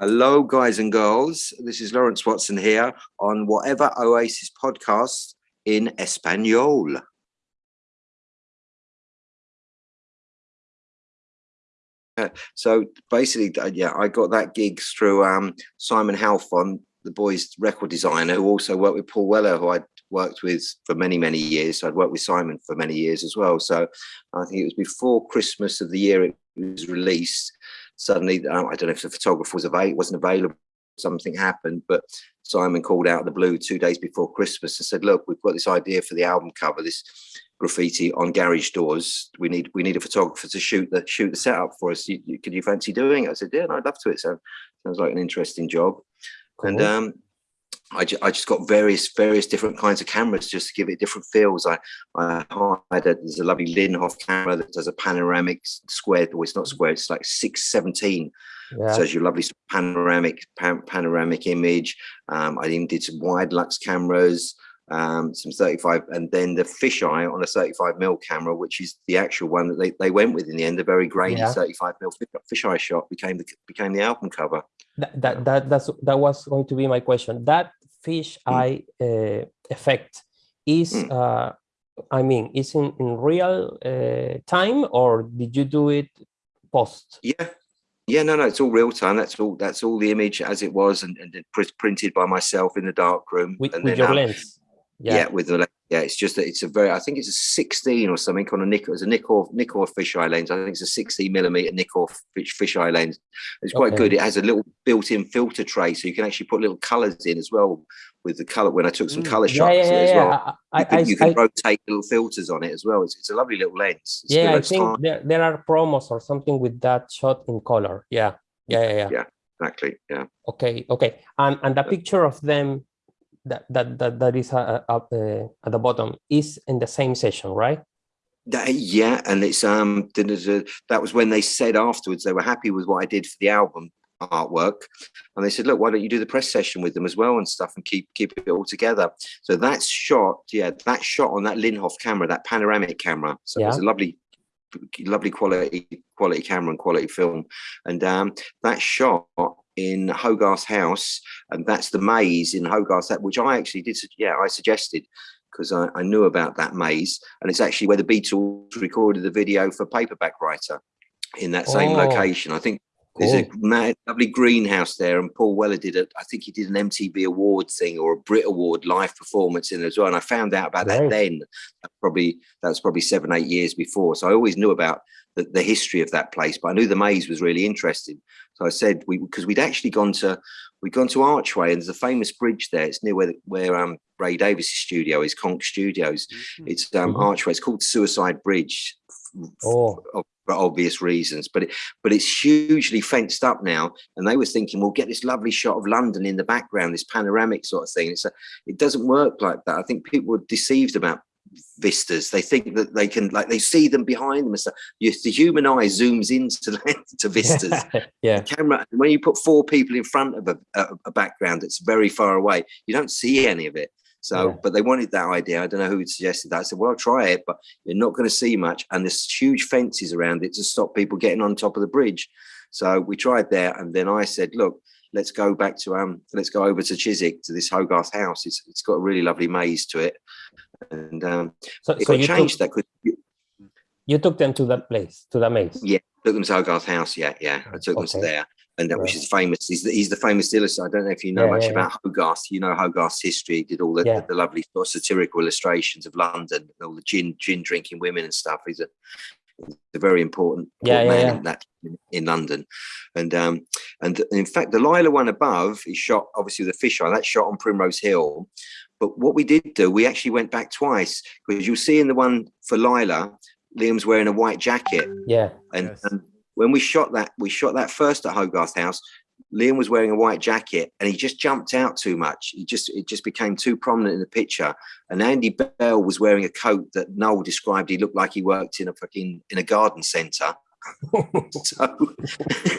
Hello, guys and girls. This is Lawrence Watson here on Whatever Oasis podcast in Espanol. So basically, uh, yeah, I got that gig through um, Simon Halfon, the boy's record designer, who also worked with Paul Weller, who I'd worked with for many, many years. So I'd worked with Simon for many years as well. So I think it was before Christmas of the year it was released suddenly, uh, I don't know if the photographer was available, wasn't available, something happened, but Simon called out the blue two days before Christmas and said, look, we've got this idea for the album cover, this graffiti on garage doors. We need we need a photographer to shoot the shoot the setup for us. You, you, could you fancy doing it? I said, yeah, no, I'd love to. It so, sounds like an interesting job. Cool. And um, I, ju I just got various various different kinds of cameras just to give it different feels. I, I hired a, there's a lovely Linhof camera that does a panoramic square, or it's not square, it's like 617. Yeah. So it's your lovely panoramic pan, panoramic image. Um, I even did some Widelux cameras, um, some 35, and then the fisheye on a 35 mil camera, which is the actual one that they, they went with in the end. A very grainy yeah. 35 mil fisheye shot became the became the album cover. That, that that that's that was going to be my question. That fish mm. eye uh, effect is mm. uh, I mean is in, in real uh, time or did you do it post? Yeah, yeah, no, no, it's all real time. That's all. That's all the image as it was, and, and printed by myself in the dark room. With, and with then, your lens. Yeah. yeah. with the yeah, it's just that it's a very. I think it's a 16 or something on a Nikkor, It's a Nikkor Nikkor fisheye lens. I think it's a 16 millimeter Nikkor fish fisheye lens. It's quite okay. good. It has a little built-in filter tray, so you can actually put little colors in as well with the color. When I took some mm. color shots yeah, yeah, as well, I, you can, I, you can I, rotate little filters on it as well. It's, it's a lovely little lens. It's yeah, I think there, there are promos or something with that shot in color. Yeah, yeah, yeah, yeah. Yeah, exactly. Yeah. Okay, okay, and and the picture of them that that that, that is uh, up uh, at the bottom is in the same session, right? That, yeah, and it's um that was when they said afterwards they were happy with what I did for the album artwork, and they said, look, why don't you do the press session with them as well and stuff, and keep keep it all together. So that's shot, yeah, that shot on that Linhof camera, that panoramic camera. So yeah. it's a lovely lovely quality quality camera and quality film and um that shot in Hogarth House, and that's the maze in Hogarth, that which I actually did. Yeah, I suggested because I, I, knew about that maze, and it's actually where the Beatles recorded the video for Paperback Writer in that same oh, location. I think there's a mad, lovely greenhouse there, and Paul Weller did it. I think he did an MTV award thing or a Brit Award live performance in it as well. And I found out about that then. Probably that was probably seven, eight years before. So I always knew about the, the history of that place, but I knew the maze was really interesting. So I said we because we'd actually gone to we'd gone to Archway and there's a famous bridge there. It's near where where um, Ray Davies' studio is, Konk Studios. Mm-hmm. It's um, mm -hmm. Archway. It's called Suicide Bridge. Oh. For obvious reasons, but it, but it's hugely fenced up now, and they were thinking we'll get this lovely shot of London in the background, this panoramic sort of thing. It's a, it doesn't work like that. I think people were deceived about vistas. They think that they can like they see them behind them and stuff. The human eye zooms into to vistas. Yeah. The camera when you put four people in front of a, a, a, background that's very far away you don't see any of it so yeah. but they wanted that idea i don't know who suggested that i said well i'll try it but you're not going to see much and there's huge fences around it to stop people getting on top of the bridge so we tried there and then i said look let's go back to um let's go over to Chiswick to this Hogarth house. It's it's got a really lovely maze to it, and um, so, so you changed took, that. You, you took them to that place to the maze. Yeah, took them to Hogarth house. Yeah, yeah, I took okay. them to there. And that, right. which is famous. He's the, he's the famous illustrator. I don't know if you know yeah, much yeah, about Hogarth. You know Hogarth's history. He did all the, the, the, lovely sort of satirical illustrations of London, all the gin gin drinking women and stuff. He's a a very important, yeah, man yeah, in that in London. And um, and in fact, the Lyla one above is shot obviously the fisheye. That's shot on Primrose Hill. But what we did do, we actually went back twice because you'll see in the one for Lyla, Liam's wearing a white jacket. Yeah. And, yes. and when we shot that, we shot that first at Hogarth House. Liam was wearing a white jacket and he just jumped out too much. He just it just became too prominent in the picture. And Andy Bell was wearing a coat that Noel described he looked like he worked in a fucking in a garden centre. so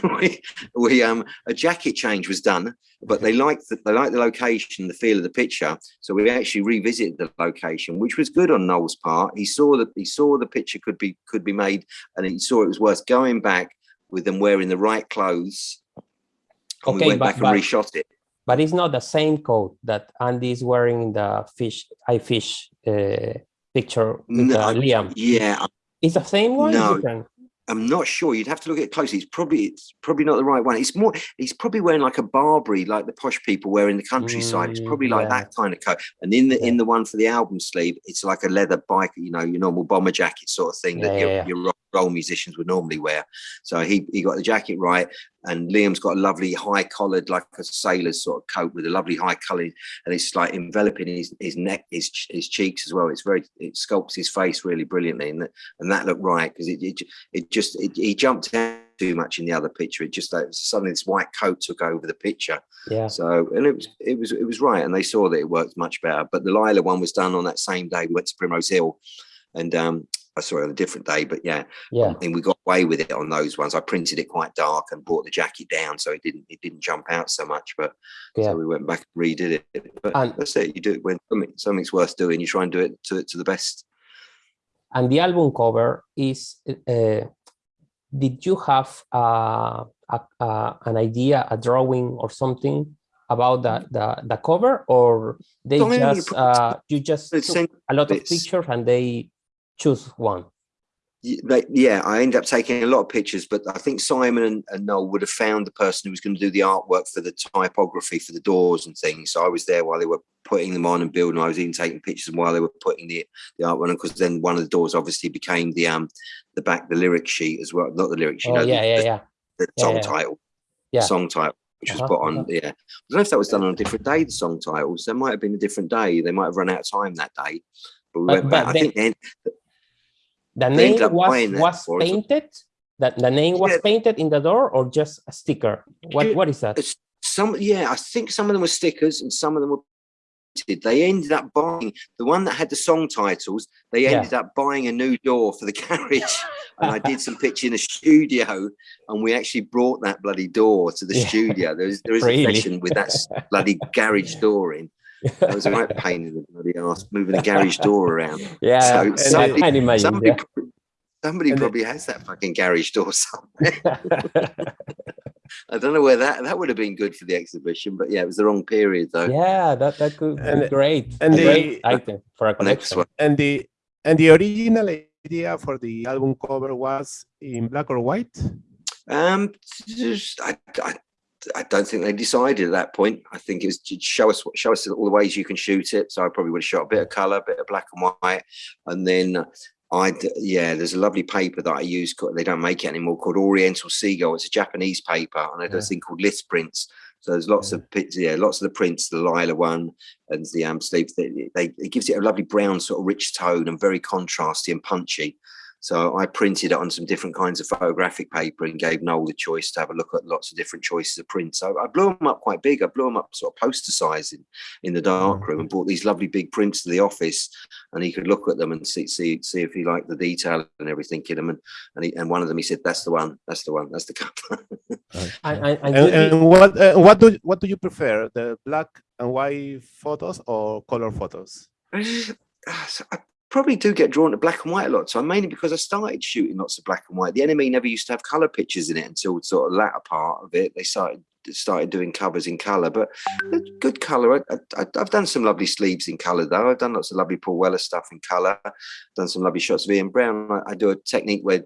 we, we, um a jacket change was done, but they liked the, they liked the location, the feel of the picture. So we actually revisited the location, which was good on Noel's part. He saw that he saw the picture could be could be made, and he saw it was worth going back with them wearing the right clothes And Okay, we went but- back and but- reshot it. but it's not the same coat that Andy is wearing in the fish, I fish uh, picture with No, uh, Liam. Yeah, It's the same one? No. I'm not sure. You'd have to look at it closely. It's probably it's probably not the right one. It's more. He's probably wearing like a Barbary, like the posh people wear in the countryside. it's Mm, probably like yeah. that kind of coat. And in the in the one for the album sleeve, it's like a leather bike, you know, your normal bomber jacket sort of thing that Yeah, your, yeah, yeah. your rock roll musicians would normally wear. So he he got the jacket right, and Liam's got a lovely high collared, like a sailor's sort of coat with a lovely high collar, and it's like enveloping his his neck, his his cheeks as well. It's very it sculpts his face really brilliantly, and that and that looked right because it, it it just it, he jumped out too much in the other picture. It just uh, suddenly this white coat took over the picture. Yeah. So and it was it was it was right, and they saw that it worked much better. But the Lyla one was done on that same day. We went to Primrose Hill, and um, I saw it on a different day. But yeah, Yeah. and we got away with it on those ones. I printed it quite dark and brought the jacket down, so it didn't it didn't jump out so much. But Yeah. so we went back and redid it. But And- that's it. You do it when something, something's worth doing. You try and do it to to the best. And the album cover is, uh, did you have uh, a, a, an idea, a drawing or something about the, the, the cover or they just, uh, you just a lot of pictures and they choose one? they, yeah, I ended up taking a lot of pictures, but I think Simon and, and Noel would have found the person who was going to do the artwork for the typography for the doors and things. So I was there while they were putting them on and building. I was even taking pictures while they were putting the the artwork on, because then one of the doors obviously became the um the back the lyric sheet as well, not the lyric sheet, Oh, no, yeah, the, yeah, yeah. the Yeah, song yeah. title, Yeah. song title. Which was Uh-huh, put on, uh-huh. yeah. I don't know if that was done on a different day. The song titles, there might have been a different day. They might have run out of time that day, but we But- went back. I think then The name was, was painted? That the name was Yeah. painted in the door or just a sticker? What What is that? Some yeah i think some of them were stickers and some of them were printed. they ended up buying the one that had the song titles they Yeah. ended up buying a new door for the garage and i did some picture in the studio and we actually brought that bloody door to the Yeah. studio there is there is Really? a session with that bloody garage door in that was a right pain in the bloody ass moving the garage door around yeah, So I- I somebody- imagine. somebody yeah. pro- somebody And the- probably has that fucking garage door somewhere I don't know where that that would have been good for the exhibition, but yeah, it was the wrong period though. yeah, that, that could be And- great. and a the- great item for a Next collection. one. And the and the original idea for the album cover was in black or white. Um, just, I, I, I don't think they decided at that point. I think it was to show us show us all the ways you can shoot it. So I probably would have shot a bit of color, a bit of black and white, and then. I yeah, there's a lovely paper that I use. called- They don't make it anymore. Called Oriental Seagull. It's a Japanese paper, and I do a thing called lith prints. So there's lots of pictures, yeah, lots of the prints, the Lyla one and the um sleeve. They, they it gives it a lovely brown sort of rich tone and very contrasty and punchy. So I printed it on some different kinds of photographic paper and gave Noel the choice to have a look at lots of different choices of prints. So I blew them up quite big. I blew them up sort of poster size in, in the dark room and brought these lovely big prints to the office and he could look at them and see see see if he liked the detail and everything in them. And and, he, and one of them he said, "That's the one. That's the one. That's the cover." And, and, and And, and what uh, what do what do you prefer, the black and white photos or color photos? So I probably do get drawn to black and white a lot. So mainly because I started shooting lots of black and white. The NME never used to have color pictures in it until sort of latter part of it. They started started doing covers in color, but good color. I, I've done some lovely sleeves in color though. I've done lots of lovely Paul Weller stuff in color. Done some lovely shots of Ian Brown. I, I do a technique where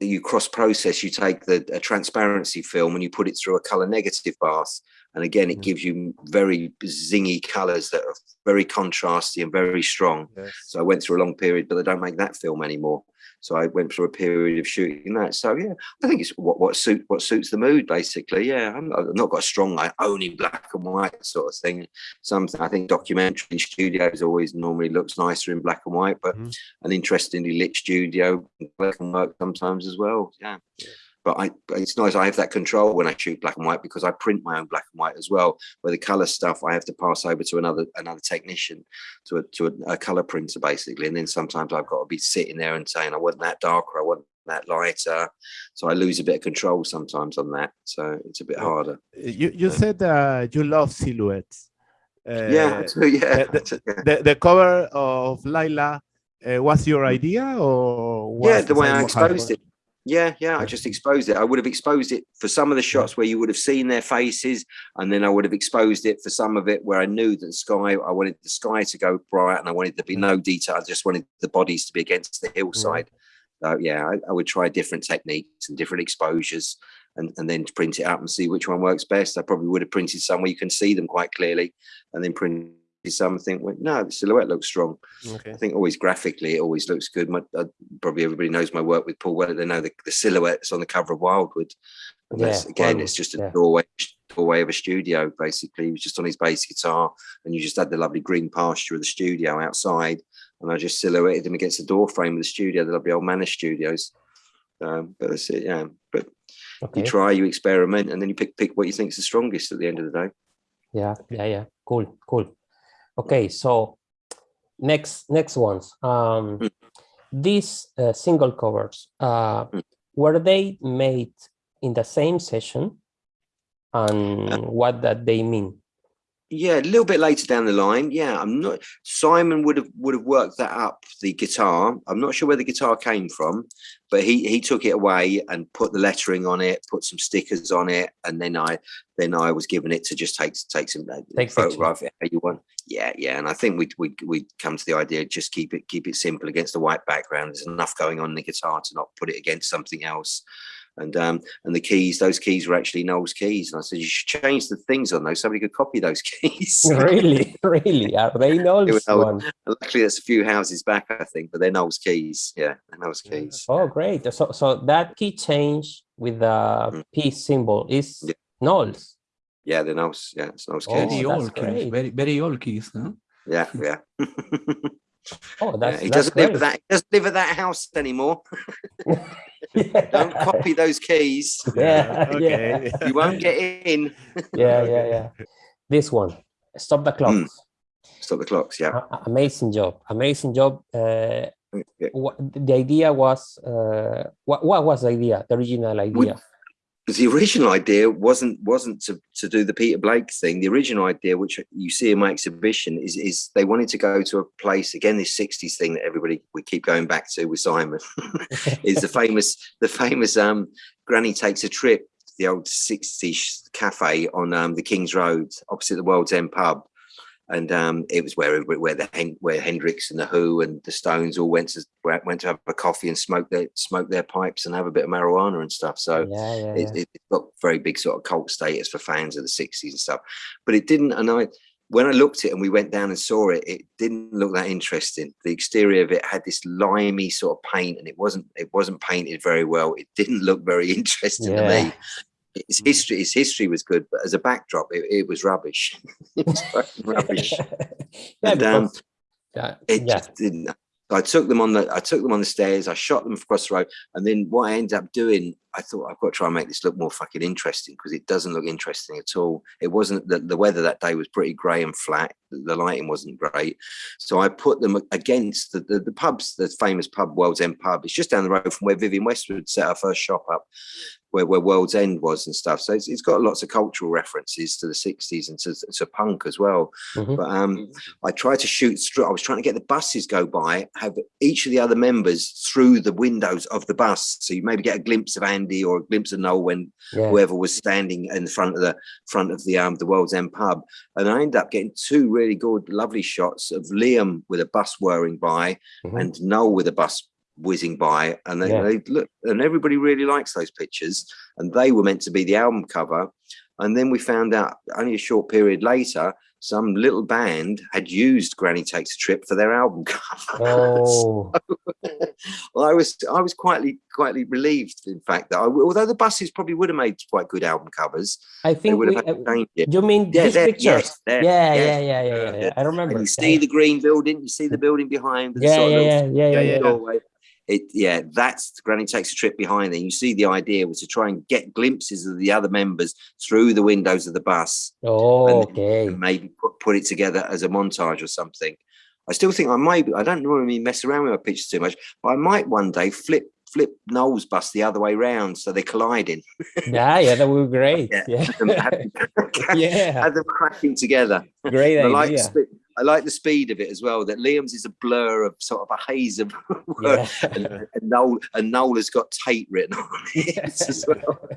you cross process. You take the a transparency film and you put it through a color negative bath. And again, it Mhm. gives you very zingy colors that are very contrasty and very strong. Yes. So I went through a long period, but they don't make that film anymore. So I went through a period of shooting that. So yeah, I think it's what what suit what suits the mood basically. Yeah, I'm not, I've not got a strong like only black and white sort of thing. Some I think documentary studios always normally looks nicer in black and white, but Mhm. an interestingly lit studio black and work sometimes as well. Yeah. But I, it's nice. I have that control when I shoot black and white because I print my own black and white as well. Where the color stuff I have to pass over to another another technician, to a to a, a color printer basically. And then sometimes I've got to be sitting there and saying I want that darker, I want that lighter. So I lose a bit of control sometimes on that. So it's a bit harder. You you said uh, you love silhouettes. Uh, yeah, yeah. the- the the cover of Lyla uh, was your idea or Yeah, the way I exposed it. Yeah, yeah. I just exposed it. I would have exposed it for some of the shots where you would have seen their faces, and then I would have exposed it for some of it where I knew that the sky. I wanted the sky to go bright, and I wanted there to be mm. no detail. I just wanted the bodies to be against the mm. hillside. So yeah, I, I would try different techniques and different exposures, and and then print it out and see which one works best. I probably would have printed some where you can see them quite clearly, and then print something went no the silhouette looks strong Okay. i think always graphically it always looks good my, uh, probably everybody knows my work with paul weller they know the, the silhouettes on the cover of wildwood and Yeah, again Wildwood, it's just a yeah. doorway doorway of a studio basically he was just on his bass guitar and you just had the lovely green pasture of the studio outside and i just silhouetted him against the door frame of the studio the lovely old manor studios um, but that's it yeah but Okay. you try you experiment and then you pick pick what you think is the strongest at the end of the day Yeah, yeah, yeah. Cool, cool. Okay, so next next ones. Um, Mm. these uh, single covers, uh, Mm. were they made in the same session? And what that they mean? Yeah, a little bit later down the line. Yeah, I'm not. Simon would have would have worked that up the guitar. I'm not sure where the guitar came from, but he he took it away and put the lettering on it, put some stickers on it, and then I then I was given it to just take take some uh, Take photograph it how you want. Yeah, yeah, and I think we we we come to the idea just keep it keep it simple against the white background. There's enough going on in the guitar to not put it against something else. And um and the keys, those keys were actually Noel's keys. And I said you should change the things on those. Somebody could copy those keys. really, really? Are they Noel's know- one? Luckily, that's a few houses back, I think, but they're Noel's keys. Yeah, they're Noel's keys. Oh, great. So so that key change with the Mm. peace symbol is Yeah. Noel's. Yeah, they're Noel's. Yeah, it's Noel's Oh, keys. Very old keys, very very old keys, no? Yeah, yeah. Oh, that's he that's doesn't live at that. He doesn't live at that house anymore. Yeah. Don't copy those keys. Yeah, Okay. yeah. You won't get in. yeah, yeah, yeah. This one, stop the clocks. Stop the clocks. Yeah. A- a- amazing job, amazing job. Uh, Yeah. what, the idea was, uh, what, what was the idea, the original idea? The original idea wasn't wasn't to to do the Peter Blake thing. The original idea, which you see in my exhibition, is is they wanted to go to a place again. This '60s thing that everybody we keep going back to with Simon is the famous the famous um Granny takes a trip, the old '60s cafe on um the King's Road opposite the World's End pub. And um, it was where where the Hen- where Hendrix and the Who and the Stones all went to went to have a coffee and smoke their smoke their pipes and have a bit of marijuana and stuff. So yeah, yeah, it, yeah. it got very big sort of cult status for fans of the 60s and stuff. But it didn't and i when i looked at it and we went down and saw it it didn't look that interesting. The exterior of it had this limey sort of paint and it wasn't it wasn't painted very well. It didn't look very interesting to me its history his history was good but as a backdrop it, it was rubbish. It was fucking rubbish. Yeah, And, um, uh, it yeah, just didn't I took them on the I took them on the stairs, I shot them across the road, and then what I ended up doing, I thought I've got to try and make this look more fucking interesting because it doesn't look interesting at all. It wasn't the, the weather that day was pretty grey and flat. The lighting wasn't great. So I put them against the, the, the pubs, the famous pub, World's End pub. It's just down the road from where Vivienne Westwood set her first shop up, where, where World's End was and stuff. So it's, it's got lots of cultural references to the 60s and to, to punk as well. mhm. But um I tried to shoot through. I was trying to get the buses go by, have each of the other members through the windows of the bus, so you maybe get a glimpse of Andy or a glimpse of Noel when yeah. whoever was standing in front of the front of the um the World's End pub. And I ended up getting two really good, lovely shots of Liam with a bus whirring by Mhm. and Noel with a bus whizzing by. And they, Yeah. they look, and everybody really likes those pictures. And they were meant to be the album cover. And then we found out only a short period later, some little band had used Granny Takes a Trip for their album cover. Oh, well, I was I was quietly quietly relieved, in fact, that I, although the buses probably would have made quite good album covers, I think would we, have uh, it. you mean Yeah, these pictures? yes, yeah, yes. yeah, yeah, yeah, yeah, yeah. I remember. And you see the green building, you see the building behind. the yeah, sort of yeah, yeah, yeah, yeah, Yeah, yeah. It yeah, that's Granny takes a trip behind there. You see the idea was to try and get glimpses of the other members through the windows of the bus Oh, And- okay. and maybe put, put it together as a montage or something. I still think I might I don't normally mess around with my pictures too much, but I might one day flip flip Noel's bus the other way round so they're colliding. Yeah, yeah, that would be great. Yeah. Yeah, have, them crashing together. great idea. split, I like the speed of it as well. That Liam's is a blur of sort of a haze of Yeah. and, and Noel and Noel has got Tate written on it as well.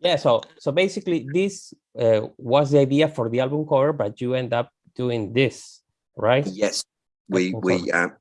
yeah. So so basically, this uh, was the idea for the album cover, but you end up doing this, right? Yes, we Album we um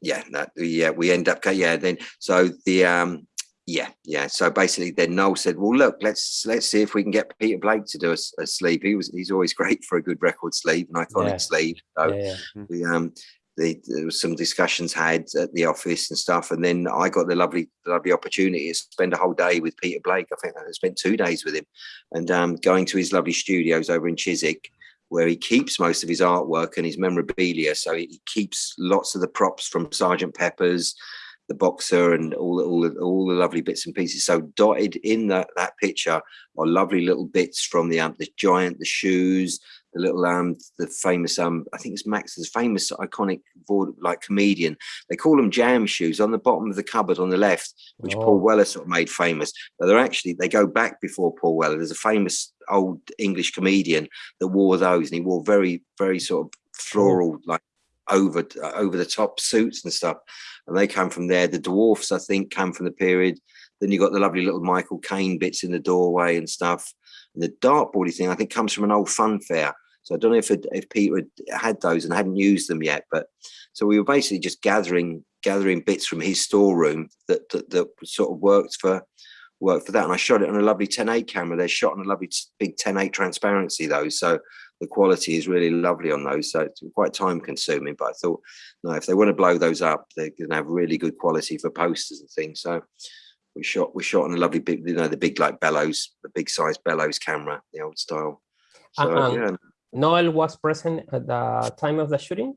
yeah that yeah we end up yeah then so the um yeah yeah. So basically then Noel said well look let's let's see if we can get Peter Blake to do a sleeve. He was he's always great for a good record sleeve an iconic Yeah. sleeve. So Yeah, yeah. we um the, there was some discussions had at the office and stuff and then I got the lovely lovely opportunity to spend a whole day with Peter Blake. I think I spent two days with him and um going to his lovely studios over in Chiswick where he keeps most of his artwork and his memorabilia. So he keeps lots of the props from Sergeant Pepper's the boxer and all the, all the, all the lovely bits and pieces so dotted in that that picture are lovely little bits from the um the giant the shoes the little um the famous um I think it's Max's famous iconic board like comedian. They call them jam shoes on the bottom of the cupboard on the left, which Oh. Paul Weller sort of made famous. But they're actually they go back before Paul Weller. There's a famous old English comedian that wore those, and he wore very very sort of floral like over uh, over the top suits and stuff. And they come from there. The dwarfs I think come from the period. Then you got the lovely little Michael Caine bits in the doorway and stuff. And the dartboardy thing, I think, comes from an old fun fair. So I don't know if it, if Peter had had those and hadn't used them yet, but so we were basically just gathering gathering bits from his storeroom that that, that sort of worked for worked for that. And I shot it on a lovely 10.8 camera. They're shot on a lovely big 10.8 transparency though, so the quality is really lovely on those. So it's quite time consuming, but I thought, no, if they want to blow those up, they're going to have really good quality for posters and things. So we shot we shot on a lovely big, you know, the big like bellows, the big size bellows camera, the old style. So Um, yeah, Noel was present at the time of the shooting.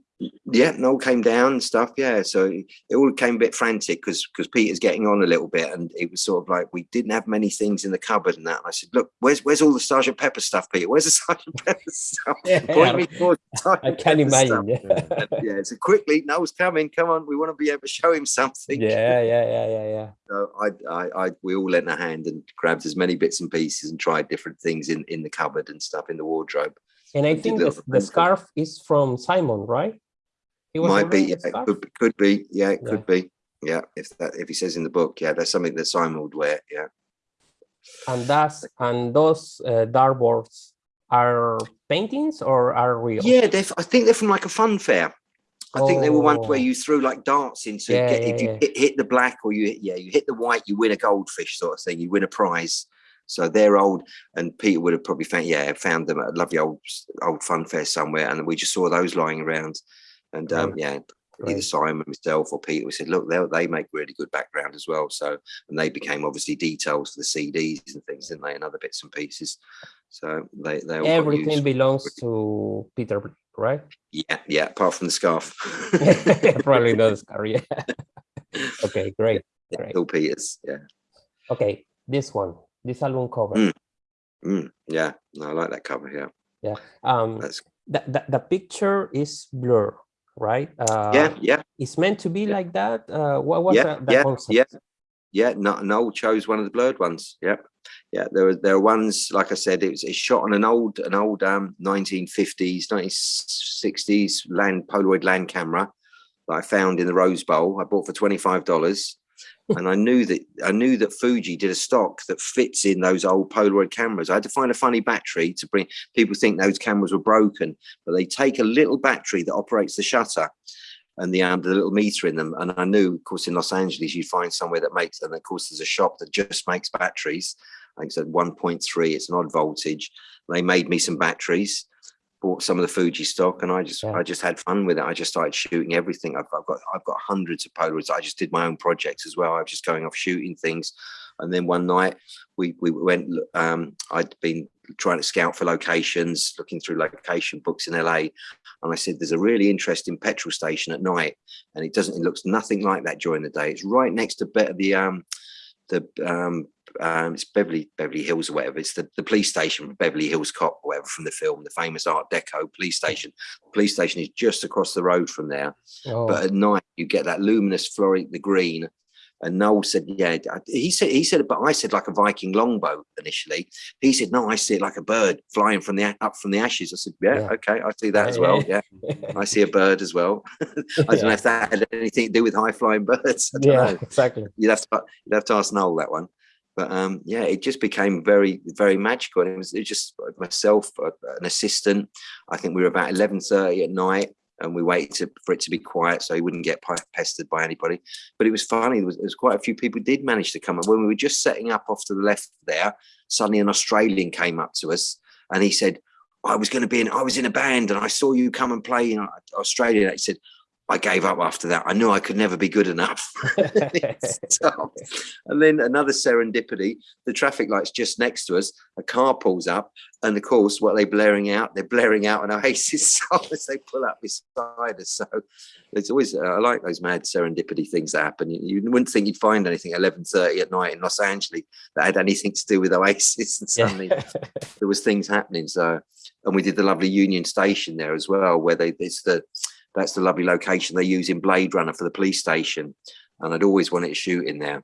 Yeah, Noel came down and stuff. Yeah, so it all came a bit frantic because because Peter's getting on a little bit, and it was sort of like we didn't have many things in the cupboard and that. And I said, "Look, where's where's all the Sergeant Pepper stuff, Peter? Where's the Sergeant Pepper stuff? Point me towards the I Sergeant can Pepper stuff." imagine. Yeah. And, yeah, so quickly, Noel's coming. Come on, we want to be able to show him something. yeah, yeah, yeah, yeah, yeah. So I, I, I, we all lent a hand and grabbed as many bits and pieces and tried different things in in the cupboard and stuff in the wardrobe. And I think the, the scarf is from Simon, right? He was Might be, yeah, the it could, could be, yeah, it Yeah. could be, yeah. If that, if he says in the book, yeah, there's something that Simon would wear, yeah. And that's and those uh, dartboards are paintings or are real? Yeah, they're, f- I think they're from like a fun fair. I think they were ones where Oh. you threw like darts into. Yeah, get, yeah, if you yeah. hit, hit the black or you hit, yeah, you hit the white, you win a goldfish sort of thing. You win a prize. So they're old, and Peter would have probably found yeah found them at a lovely old old fun fair somewhere, and we just saw those lying around. And um, yeah, either Simon, myself, or Peter, we said, look, they they make really good background as well. So and they became obviously details for the CDs and things, didn't they, and other bits and pieces. So they they all Everything belongs to Peter, right? Yeah, yeah, apart from the scarf. Probably not the scarf. Yeah. okay, great. Great. Bill Peters. Yeah. Okay, this one, this album cover. Mm. Mm, yeah. No, I like that cover here. Um, That's the, the, the picture is blur, right? Uh, yeah, yeah, It's meant to be Yeah. like that. Uh, what was yeah, the, the yeah, concept? yeah. Yeah, no, Noel chose one of the blurred ones. Yeah, yeah. There were there are ones like I said. It was it's shot on an old an old um 1950s 1960s land Polaroid land camera that I found in the Rose Bowl. I bought for twenty five dollars, and I knew that I knew that Fuji did a stock that fits in those old Polaroid cameras. I had to find a funny battery to bring. People think those cameras were broken, but they take a little battery that operates the shutter and the um, the little meter in them. And I knew, of course, in Los Angeles, you'd find somewhere that makes, and of course, there's a shop that just makes batteries. I think it's 1.3. It's an odd voltage. They made me some batteries. Bought some of the Fuji stock, and I just Yeah. I just had fun with it. I just started shooting everything. I've, I've got I've got hundreds of Polaroids. I just did my own projects as well. I was just going off shooting things, and then one night we we went. Um, I'd been trying to scout for locations, looking through location books in LA, and I said, "There's a really interesting petrol station at night, and it doesn't. It looks nothing like that during the day. It's right next to the um, the um, um, it's Beverly Beverly Hills or whatever. It's the, the police station Beverly Hills Cop, or whatever from the film, the famous Art Deco police station. The police station is just across the road from there. Oh, But at night, you get that luminous fluorescent, the green, And Noel said, yeah, he said, he said, but I said like a Viking longboat initially. He said, no, I see it like a bird flying from the up from the ashes. I said, yeah, Yeah. okay, I see that as well. Yeah, I see a bird as well. I don't know if that had anything to do with high flying birds. I don't yeah, know. exactly. You'd have to you'd have to ask Noel that one. But um, yeah, it just became very very magical. And it was, it was just myself, uh, an assistant. I think we were about eleven thirty at night, and we waited to, for it to be quiet so he wouldn't get pestered by anybody. But it was funny. There was, there was quite a few people did manage to come. And when we were just setting up off to the left there, suddenly an Australian came up to us, and he said. I was going to be in, I was in a band and I saw you come and play in Australia. He said, I gave up after that. I knew I could never be good enough. So, and then another serendipity, the traffic light's just next to us, a car pulls up, and of course, what are they blaring out? They're blaring out an Oasis song as they pull up beside us. So it's always, uh, I like those mad serendipity things that happen. You, you wouldn't think you'd find anything at 11.30 at night in Los Angeles that had anything to do with Oasis, and suddenly there was things happening. So, and we did the lovely Union Station there as well, where they, it's the, that's the lovely location they use in Blade Runner for the police station. And I'd always wanted to shoot in there.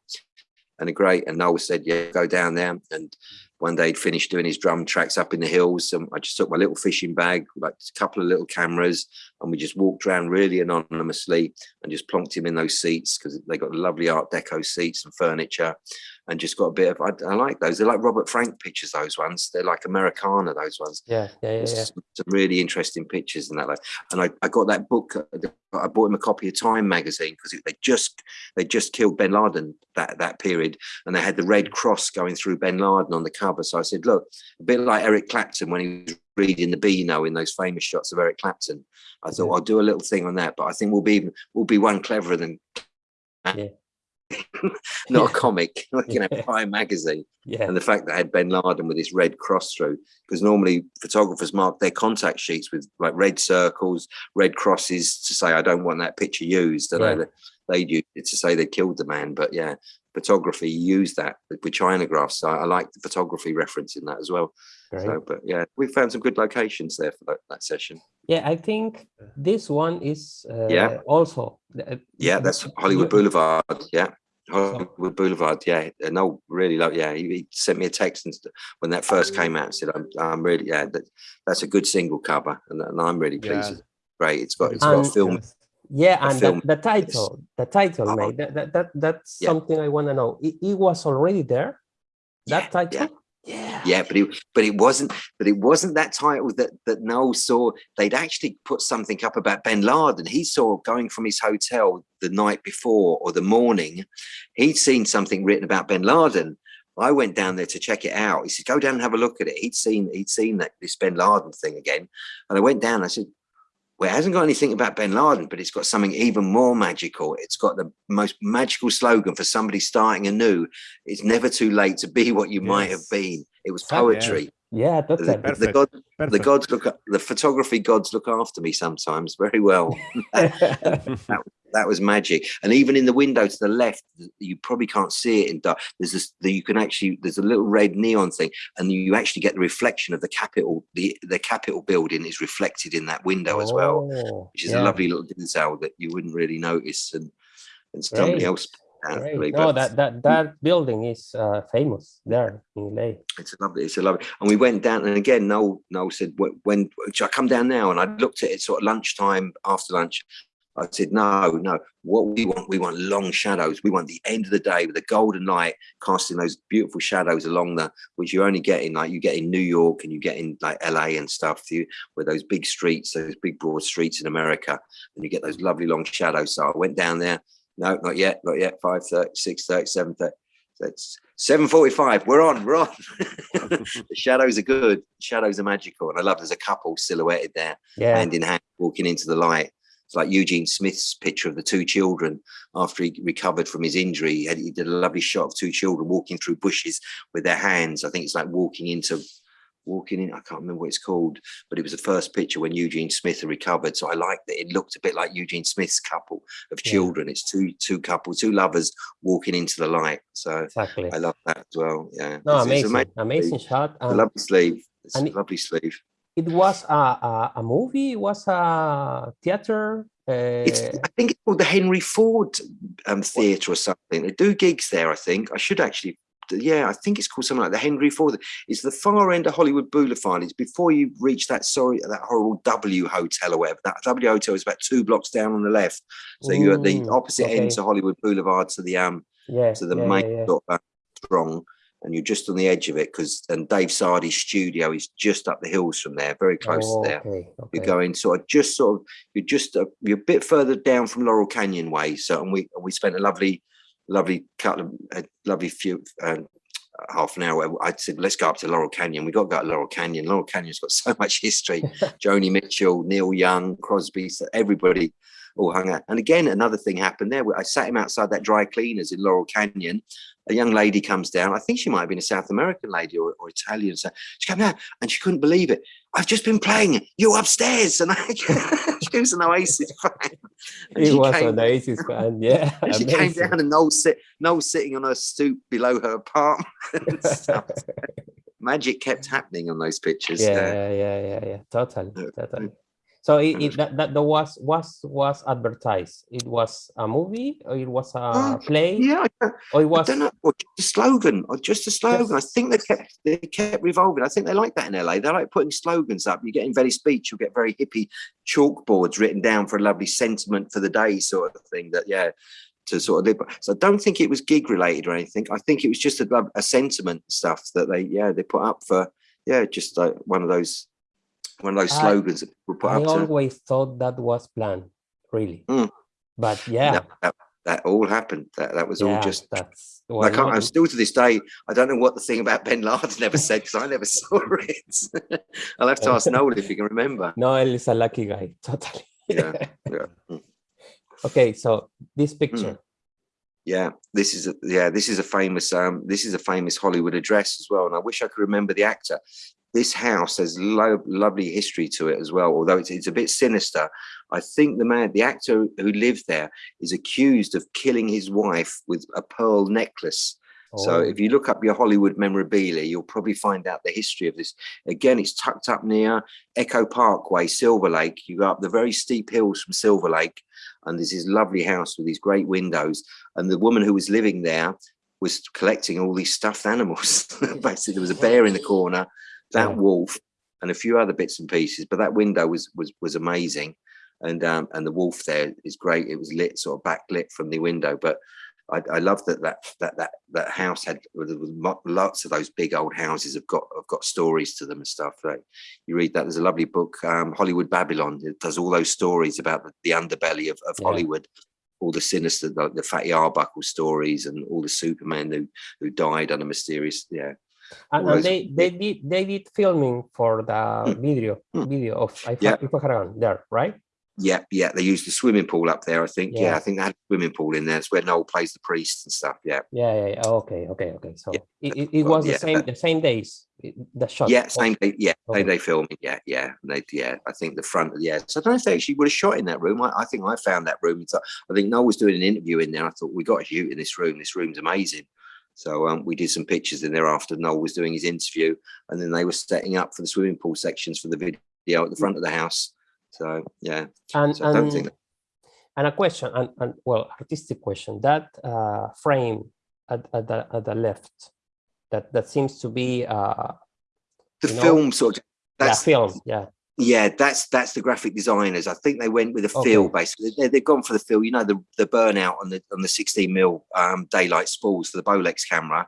And a great, and Noel said, yeah, go down there. And one day he'd finished doing his drum tracks up in the hills. And I just took my little fishing bag, like a couple of little cameras, and we just walked around really anonymously and just plonked him in those seats because they got lovely Art Deco seats and furniture and just got a bit of, I, I like those. They're like Robert Frank pictures, those ones. They're like Americana, those ones yeah, yeah, yeah, yeah. some some really interesting pictures in that. Like, and I, I got that book. uh, I bought him a copy of Time magazine because they just they just killed Bin Laden that that period, and they had the red cross going through Bin Laden on the cover. So I said, look, a bit like Eric Clapton when he was reading the Beano in those famous shots of Eric Clapton. I thought Yeah. I'll do a little thing on that, but I think we'll be we'll be one cleverer than. Yeah. Not a comic, you know, Time magazine yeah. and the fact that I had Ben Laden with his red cross through, because normally photographers mark their contact sheets with like red circles, red crosses to say I don't want that picture used. And Yeah. they they'd use it to say they killed the man. But yeah, photography used that with with chinagraphs. So I like the photography reference in that as well. Great. So, but yeah, we found some good locations there for that, that session. Yeah, I think this one is uh, Yeah. also. uh, Yeah, that's Hollywood Boulevard. Yeah. Hollywood Boulevard, yeah, and no, really love. Yeah, he, he sent me a text and when that first came out, and said, "I'm, I'm really, yeah, that, that's a good single cover, and, and I'm really pleased. Yeah. Great, it's got, it's got a film. Yeah, a and film. the, the title, the title, Oh. mate. That, that, that that's Yeah. something I want to know. It, it was already there. That Yeah, title. Yeah. But it, but it wasn't, but it wasn't that title that that Noel saw. They'd actually put something up about Ben Laden. He saw going from his hotel the night before or the morning. He'd seen something written about Ben Laden. I went down there to check it out. He said, "Go down and have a look at it." He'd seen he'd seen that this Ben Laden thing again, and I went down. I said, "Well, it hasn't got anything about Ben Laden, but it's got something even more magical. It's got the most magical slogan for somebody starting anew. It's never too late to be what you might have been. It was poetry. Yeah, The, totally. the Perfect. god, the gods look, the photography gods look after me sometimes very well. That was magic. And even in the window to the left, you probably can't see it in dark. There's this, the, you can actually, there's a little red neon thing, and you actually get the reflection of the capital. The the Capitol building is reflected in that window as well, Oh, which is yeah, a lovely little detail that you wouldn't really notice, and and somebody Great. else. Great. No, that that that building is uh, famous there in LA. It's a lovely, it's a lovely. And we went down, and again, Noel, Noel said, "When, should I come down now?" And I looked at it sort of lunchtime, after lunch. I said, "No, no. What we want, we want long shadows. We want the end of the day with the golden light casting those beautiful shadows along the, which you only get in like you get in New York and you get in like LA and stuff. You where those big streets, those big broad streets in America, and you get those lovely long shadows. So I went down there. No, not yet, not yet. 5.30, 6.30, 7.30. That's 7.45. We're on, we're on. the shadows are good. Shadows are magical. And I love there's a couple silhouetted there, Yeah, hand in hand, walking into the light. It's like Eugene Smith's picture of the two children after he recovered from his injury. He, had, he did a lovely shot of two children walking through bushes with their hands. I think it's like walking into walking in. I can't remember what it's called, but it was the first picture when Eugene Smith had recovered. So I liked that it looked a bit like Eugene Smith's couple of Yeah. children. It's two two couples, two lovers walking into the light. So exactly. I love that as well. Yeah. No, It's- it's amazing, amazing shot. a lovely sleeve. It's a it- lovely sleeve. it was a, a, a movie, it was a theater. It's, Uh, I think it's called the Henry Ford um, Theatre or something. They do gigs there, I think. I should actually, yeah, I think it's called something like the Henry Ford. It's the far end of Hollywood Boulevard. It's before you reach that sorry, that horrible W Hotel or whatever. That W Hotel is about two blocks down on the left. So you're at the Mm, opposite end to Hollywood Boulevard to the um yeah, to the yeah, main yeah, uh, strong, and you're just on the edge of it because and Dave Sardy's studio is just up the hills from there, very close Oh, to there. Okay, You're going sort of just sort of you're just a, you're a bit further down from Laurel Canyon way. So and we and we spent a lovely, lovely couple of a lovely few um, half an hour. I said let's go up to Laurel Canyon. We got to go to Laurel Canyon. Laurel Canyon's got so much history. Joni Mitchell, Neil Young, Crosby, so everybody all hung out. And again, another thing happened there. I sat him outside that dry cleaners in Laurel Canyon. A young lady comes down. I think she might have been a South American lady or, or Italian. So she came down and she couldn't believe it. I've just been playing you upstairs, and I, she was an Oasis fan. And It was came an Oasis fan, yeah. she came down and Noel sit, Noel sitting on her stoop below her apartment. Magic kept happening on those pictures. yeah, uh, yeah, yeah, yeah, yeah, totally, totally. So it, it that, that that was was was advertised. It was a movie, or it was a Uh, play, yeah, or it I was don't know, or just a slogan, or just a slogan. I think they kept they kept revolving. I think they like that in LA. They like putting slogans up. You get in Venice Beach, you'll get very hippie chalkboards written down for a lovely sentiment for the day, sort of thing. That yeah, to sort of live. So I don't think it was gig related or anything. I think it was just a, a sentiment stuff that they yeah they put up for yeah just like one of those one of those I- slogans that people put I up to. always thought that was planned, really. Mm. But yeah, That, that, that all happened. That that was all just that's I can't, no, I'm still to this day. I don't know what the thing about Ben Laden never said because I never saw it. I'll have to ask Noel if he can remember. Noel is a lucky guy, totally. Yeah, yeah, mm, okay, so this picture. yeah. This is a yeah. This is a famous um. This is a famous Hollywood address as well, and I wish I could remember the actor. This house has lo- lovely history to it as well, although it's, it's a bit sinister. I think the man, the actor who lived there, is accused of killing his wife with a pearl necklace. So Oh, if you look up your Hollywood memorabilia, you'll probably find out the history of this. Again, it's tucked up near Echo Parkway, Silver Lake. You go up the very steep hills from Silver Lake, and there's this lovely house with these great windows. And the woman who was living there was collecting all these stuffed animals. Basically, there was a bear in the corner, that Yeah. wolf, and a few other bits and pieces. But that window was was was amazing, and um, and the wolf there is great. It was lit, sort of backlit from the window, but. I, I love that that that that that house had there was mo- lots of those big old houses have got have got stories to them and stuff. Like you read that there's a lovely book, um, Hollywood Babylon. It does all those stories about the, the underbelly of, of Yeah. Hollywood, all the sinister, the, the Fatty Arbuckle stories, and all the Superman who who died under mysterious. Yeah, and, and they they did they did filming for the Hmm. video Hmm. video of Yeah. There, right? yeah, yeah. They used the swimming pool up there. I think. Yeah, Yeah. I think they had a swimming pool in there. It's where Noel plays the priest and stuff. Yeah, Yeah, yeah, yeah. Oh, okay, okay, okay. So Yeah, it, it, it well, was the same the same days the shot. yeah. Same day. Yeah, Okay. same day filming. Yeah, yeah. They, yeah. I think the front. of Yeah. So I don't know if they actually would have shot in that room. I, I think I found that room. So I think Noel was doing an interview in there. I thought we got to shoot in this room. This room's amazing. So um, we did some pictures in there after Noel was doing his interview, and then they were setting up for the swimming pool sections for the video at the front of the house. So yeah, and so and, and a question and, and well artistic question that uh, frame at, at the at the left that that seems to be uh the you know, film sort of. yeah, That's film yeah Yeah, that's that's the graphic designers. I think they went with a feel basically. They, they've gone for the feel. You know, the the burnout on the on the 16 mil um, daylight spools for the Bolex camera.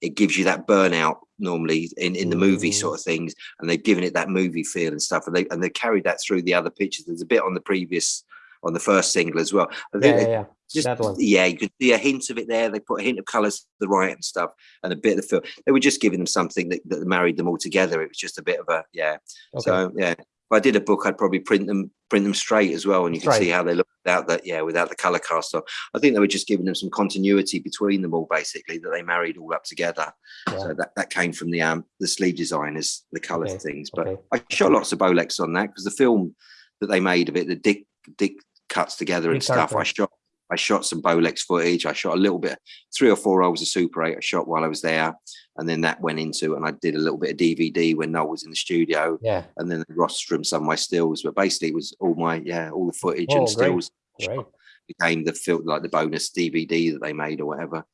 It gives you that burnout normally in, in the movie Mm. sort of things, and they've given it that movie feel and stuff. And they and they carried that through the other pictures. There's a bit on the previous on the first single as well. I think yeah, they yeah. Just yeah, you could see a hint of it there. They put a hint of colours to the right and stuff, and a bit of the feel. They were just giving them something that, that married them all together. It was just a bit of a yeah. okay So yeah, if I did a book, I'd probably print them print them straight as well, and you can see how they look without that. Yeah, without the color cast on. I think they were just giving them some continuity between them all, basically that they married all up together. yeah. So that, that came from the um the sleeve designers, the color Okay, things. But okay. I shot lots of Bolex on that because the film that they made of it, the Dick Dick cuts together and stuff. I shot. I shot some Bolex footage. I shot a little bit, three or four rolls of Super 8 I shot while I was there. And then that went into, and I did a little bit of DVD when Noel was in the studio. Yeah. And then the rostrum, some of my stills, but basically it was all my, yeah, all the footage Oh, and stills Great. became the film, like the bonus DVD that they made or whatever.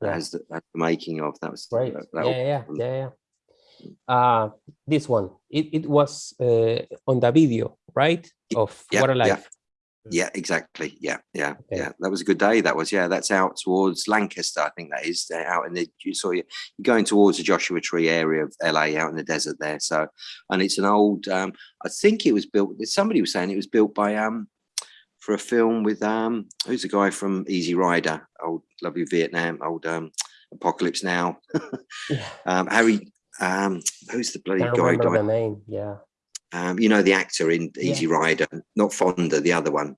That Yeah. has the, the making of that was Great. that- Yeah, that- yeah, yeah, yeah, yeah. Uh, this one, it, it was uh, on the video, right? Of yeah, What a. Life. Yeah, exactly. Yeah, yeah, Okay. yeah. That was a good day. That was, yeah, that's out towards Lancaster. I think that is They're out in the, you saw you, you're going towards the Joshua Tree area of LA out in the desert there. So, and it's an old, um, I think it was built, somebody was saying it was built by, um, for a film with, um, who's the guy from Easy Rider, old lovely Vietnam, old, um, Apocalypse Now, Yeah. um, Harry, um, who's the bloody guy? remember died? the name. Yeah. Um, you know, the actor in Yeah. Easy Rider, not Fonda, the other one.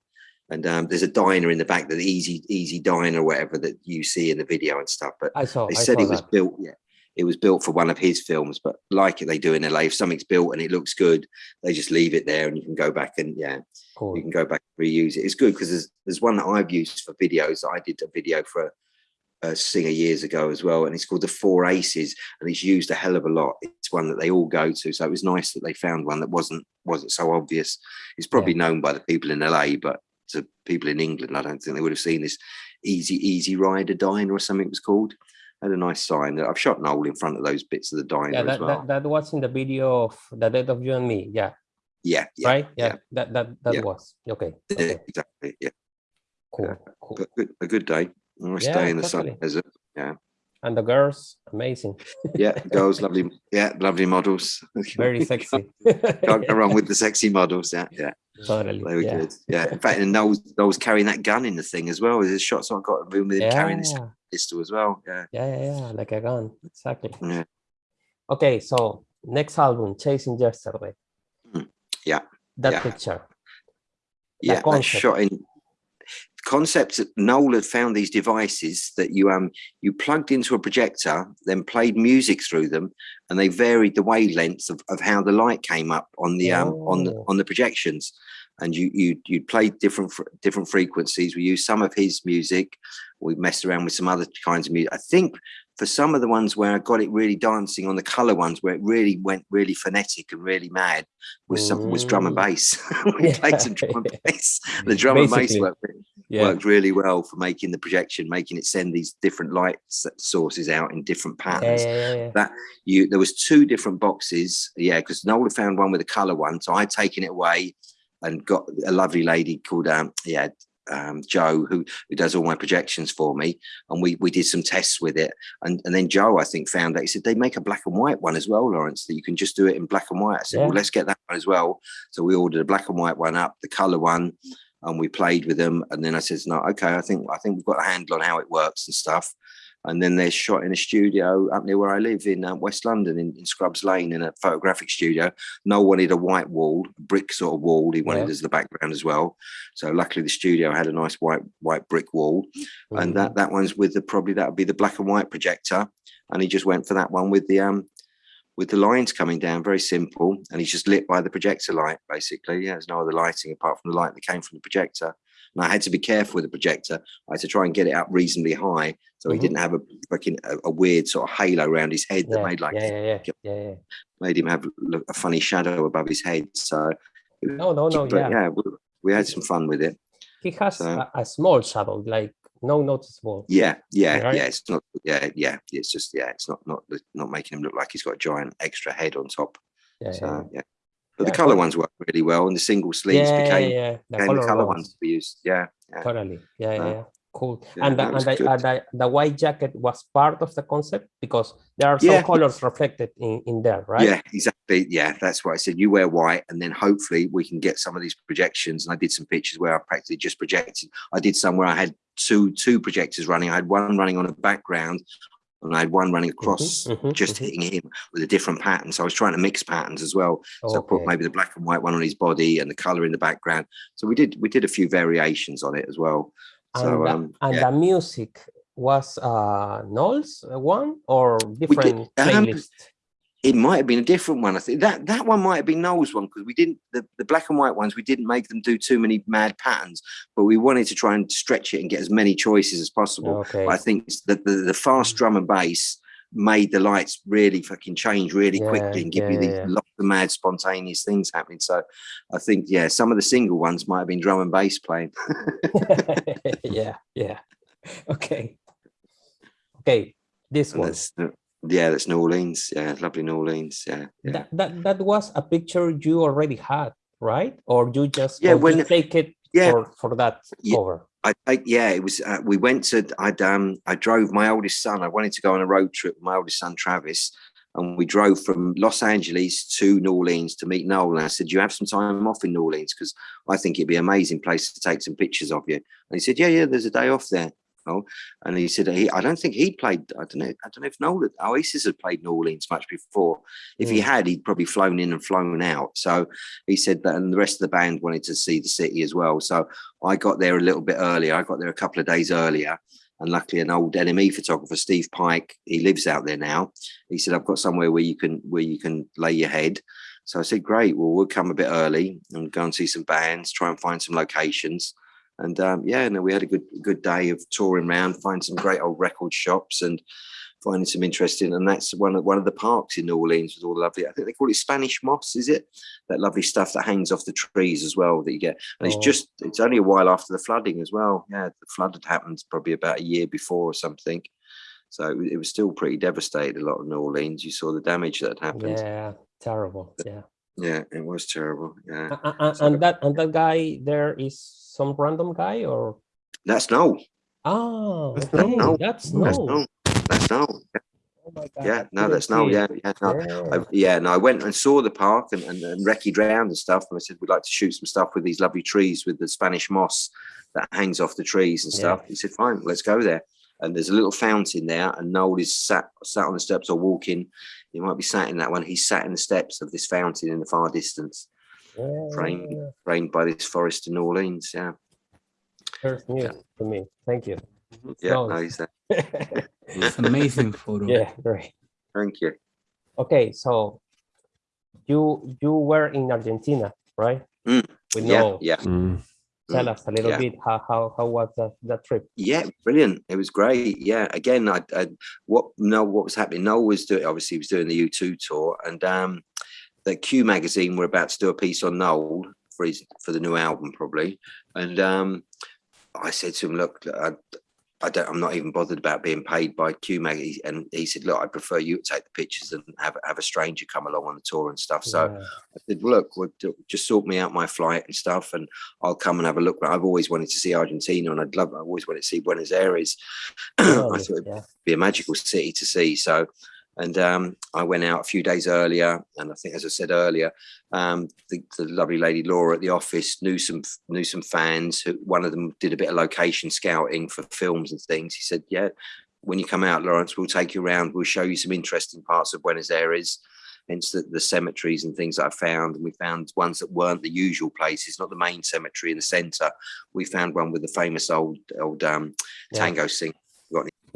And um, there's a diner in the back, the Easy Easy Diner, whatever that you see in the video and stuff. But I saw. they I said saw it was that. built, yeah, it was built for one of his films. But like it, they do in LA, if something's built and it looks good, they just leave it there, and you can go back and yeah, Cool. you can go back and reuse it. It's good because there's there's one that I've used for videos. I did a video for a, a singer years ago as well, and it's called the Four Aces, and it's used a hell of a lot. It's one that they all go to, so it was nice that they found one that wasn't wasn't so obvious. It's probably known by the people in LA, but to people in England, I don't think they would have seen this Easy Easy Rider Diner or something it was called. Had a nice sign that I've shot Noel in front of those bits of the diner Yeah, as that, well. that, that was in the video of The Death of You and Me. Yeah. yeah, yeah, right? Yeah. yeah. That that that Yeah. was. Okay. yeah, Okay. exactly. Yeah, Cool. yeah. Cool. but good, a good day. Nice Yeah, day in the sun totally. desert. And the girls, amazing. Yeah, girls, lovely. Yeah, lovely models. Very sexy. Can't go wrong with the sexy models. Yeah, yeah, totally. were yeah. good. Yeah, in fact, and Noel's, Noel's carrying that gun in the thing as well. There's shots I got him with him carrying this Yeah. pistol as well. Yeah, yeah, yeah, yeah, like a gun. Exactly. yeah, Okay, so next album, Chasing Yesterday. Mm, yeah, That yeah. picture. yeah. That's shot in concept. that Noel had found these devices that you um you plugged into a projector, then played music through them, and they varied the wavelengths of, of how the light came up on the um on the Oh. on the projections. And you you you played different different frequencies. We used some of his music. We messed around with some other kinds of music. I think for some of the ones where I got it really dancing on the color ones where it really went really phonetic and really mad was some was drum and Mm. bass. we played some drum and bass. The drum and bass worked, Yeah. worked really well for making the projection, making it send these different light sources out in different patterns. yeah, yeah, yeah. You there was two different boxes, yeah, because Noel found one with a color one, so I'd taken it away and got a lovely lady called um yeah um Joe who who does all my projections for me, and we we did some tests with it, and and then Joe I think found that he said they make a black and white one as well, Lawrence, that you can just do it in black and white. I said, Yeah. well, let's get that one as well. So we ordered a black and white one up, the color one, and we played with them. And then I says, no, okay, I think I think we've got a handle on how it works and stuff. And then they're shot in a studio up near where I live in uh, West London, in, in Scrubs Lane, in a photographic studio. No wanted a white wall, brick sort of wall. He wanted Yeah. as the background as well. So luckily, the studio had a nice white white brick wall, and Mhm. that that one's with the probably that would be the black and white projector. And he just went for that one with the um with the lines coming down, very simple, and he's just lit by the projector light, basically. Yeah, there's no other lighting apart from the light that came from the projector. And I had to be careful with the projector. I had to try and get it up reasonably high so he Mhm. didn't have a fucking a, a weird sort of halo around his head that yeah, made like yeah, yeah, yeah, yeah, made him have a funny shadow above his head. So, No, no, no, yeah. yeah, we, we had some fun with it. He has So- a, a small shadow, like no noticeable. Yeah, yeah, Right? yeah. It's not. Yeah, yeah. It's just yeah. It's not not not making him look like he's got a giant extra head on top. Yeah, So yeah, yeah. But Yeah, the color ones work really well, and the single sleeves yeah, became, yeah, yeah. The became color the color ones. ones we used. Yeah, yeah. Totally. Yeah, yeah, Uh, yeah. Cool. and the, and, the, uh, the, the white jacket was part of the concept because there are some colors reflected in, in there, right? Yeah, exactly. Yeah, that's what I said. You wear white, and then hopefully we can get some of these projections. And I did some pictures where I practically just projected. I did some where I had two two projectors running. I had one running on a background, and I had one running across, mhm, just mhm. hitting him with a different pattern. So I was trying to mix patterns as well. So I put Okay. maybe the black and white one on his body and the color in the background. So we did we did a few variations on it as well. So and the, um, and yeah. the music was uh Noel's one or different um, playlist? It might have been a different one. I think that that one might have been Noel's one because we didn't the, the black and white ones. We didn't make them do too many mad patterns, but we wanted to try and stretch it and get as many choices as possible. Okay. I think that the, the fast drum and bass made the lights really fucking change really Yeah, quickly and give yeah, you these yeah, lots of mad spontaneous things happening. So I think yeah, some of the single ones might have been drum and bass playing. yeah, yeah. Okay. Okay, this one. Yeah, that's New Orleans. Yeah, lovely New Orleans. Yeah, yeah. That, that that was a picture you already had, right? Or you just Yeah, or you when- take it yeah. for, for that Yeah. cover. I take yeah, it was uh, we went to I'd um I drove my oldest son. I wanted to go on a road trip with my oldest son Travis, and we drove from Los Angeles to New Orleans to meet Noel. And I said, "You have some time off in New Orleans because I think it'd be an amazing place to take some pictures of you." And he said, "Yeah, yeah, there's a day off there." Oh, and he said, he, "I don't think he'd played. I don't know. I don't know if Noel Oasis had played New Orleans much before. If he Mm. had, he'd probably flown in and flown out. So he said that, and the rest of the band wanted to see the city as well. So I got there a little bit earlier. I got there a couple of days earlier. And luckily, an old NME photographer, Steve Pike, he lives out there now. He said, "I've got somewhere where you can where you can lay your head." So I said, "Great. Well, we'll come a bit early and go and see some bands, try and find some locations." And um, yeah, no, we had a good good day of touring around, find some great old record shops, and finding some interesting. And that's one of one of the parks in New Orleans with all the lovely. I think they call it Spanish moss. Is it that lovely stuff that hangs off the trees as well that you get? And it's Oh. just it's only a while after the flooding as well. Yeah, the flood had happened probably about a year before or something. So it, was still pretty devastated. A lot of New Orleans. You saw the damage that happened. Yeah, terrible. Yeah. Yeah, it was terrible. Yeah, A- a- a- So- and that and that guy there is some random guy or that's Noel. oh ah, That's okay, Noel. that's That's no. Noel. That's Noel. Oh my God, Yeah, no, that's Noel. Yeah, yeah, no, Yeah. I, yeah, no, I went and saw the park and, and, and recce'd round and stuff. And I said, we'd like to shoot some stuff with these lovely trees with the Spanish moss that hangs off the trees and stuff. He said, fine, let's go there. And there's a little fountain there, and Noel is sat sat on the steps or walking. He might be sat in that one. He's sat in the steps of this fountain in the far distance, Yeah, framed yeah, framed by this forest in New Orleans. Yeah, First news to me. Thank you. yeah, Nice. no, he's there. It's an amazing photo. yeah, great. Thank you. Okay, so you you were in Argentina, right? Mm, We Yeah, know. yeah. Tell mm, us a little yeah. bit how how how was that that trip? Yeah, brilliant. It was great. Yeah, again, I, I what no, what was happening? Noel was doing obviously he was doing the U2 tour, and um, the Q magazine were about to do a piece on Noel for his for the new album probably, and um, I said to him, look, I, I don't, I'm not even bothered about being paid by Q magazine, and he said, look, I prefer you take the pictures and have have a stranger come along on the tour and stuff. So. Yeah. I said, look, just sort me out my flight and stuff, and I'll come and have a look. But I've always wanted to see Argentina, and I'd love. I always wanted to see Buenos Aires. Oh, I Really, thought it'd be a magical city to see. So, and um, I went out a few days earlier, and I think, as I said earlier, um, the, the lovely lady Laura at the office knew some knew some fans. Who, one of them did a bit of location scouting for films and things. He said, "Yeah, when you come out, Lawrence, we'll take you around. We'll show you some interesting parts of Buenos Aires." hence the, the cemeteries and things that I found. And we found ones that weren't the usual places, not the main cemetery in the centre. We found one with the famous old old um, Yeah. tango singer,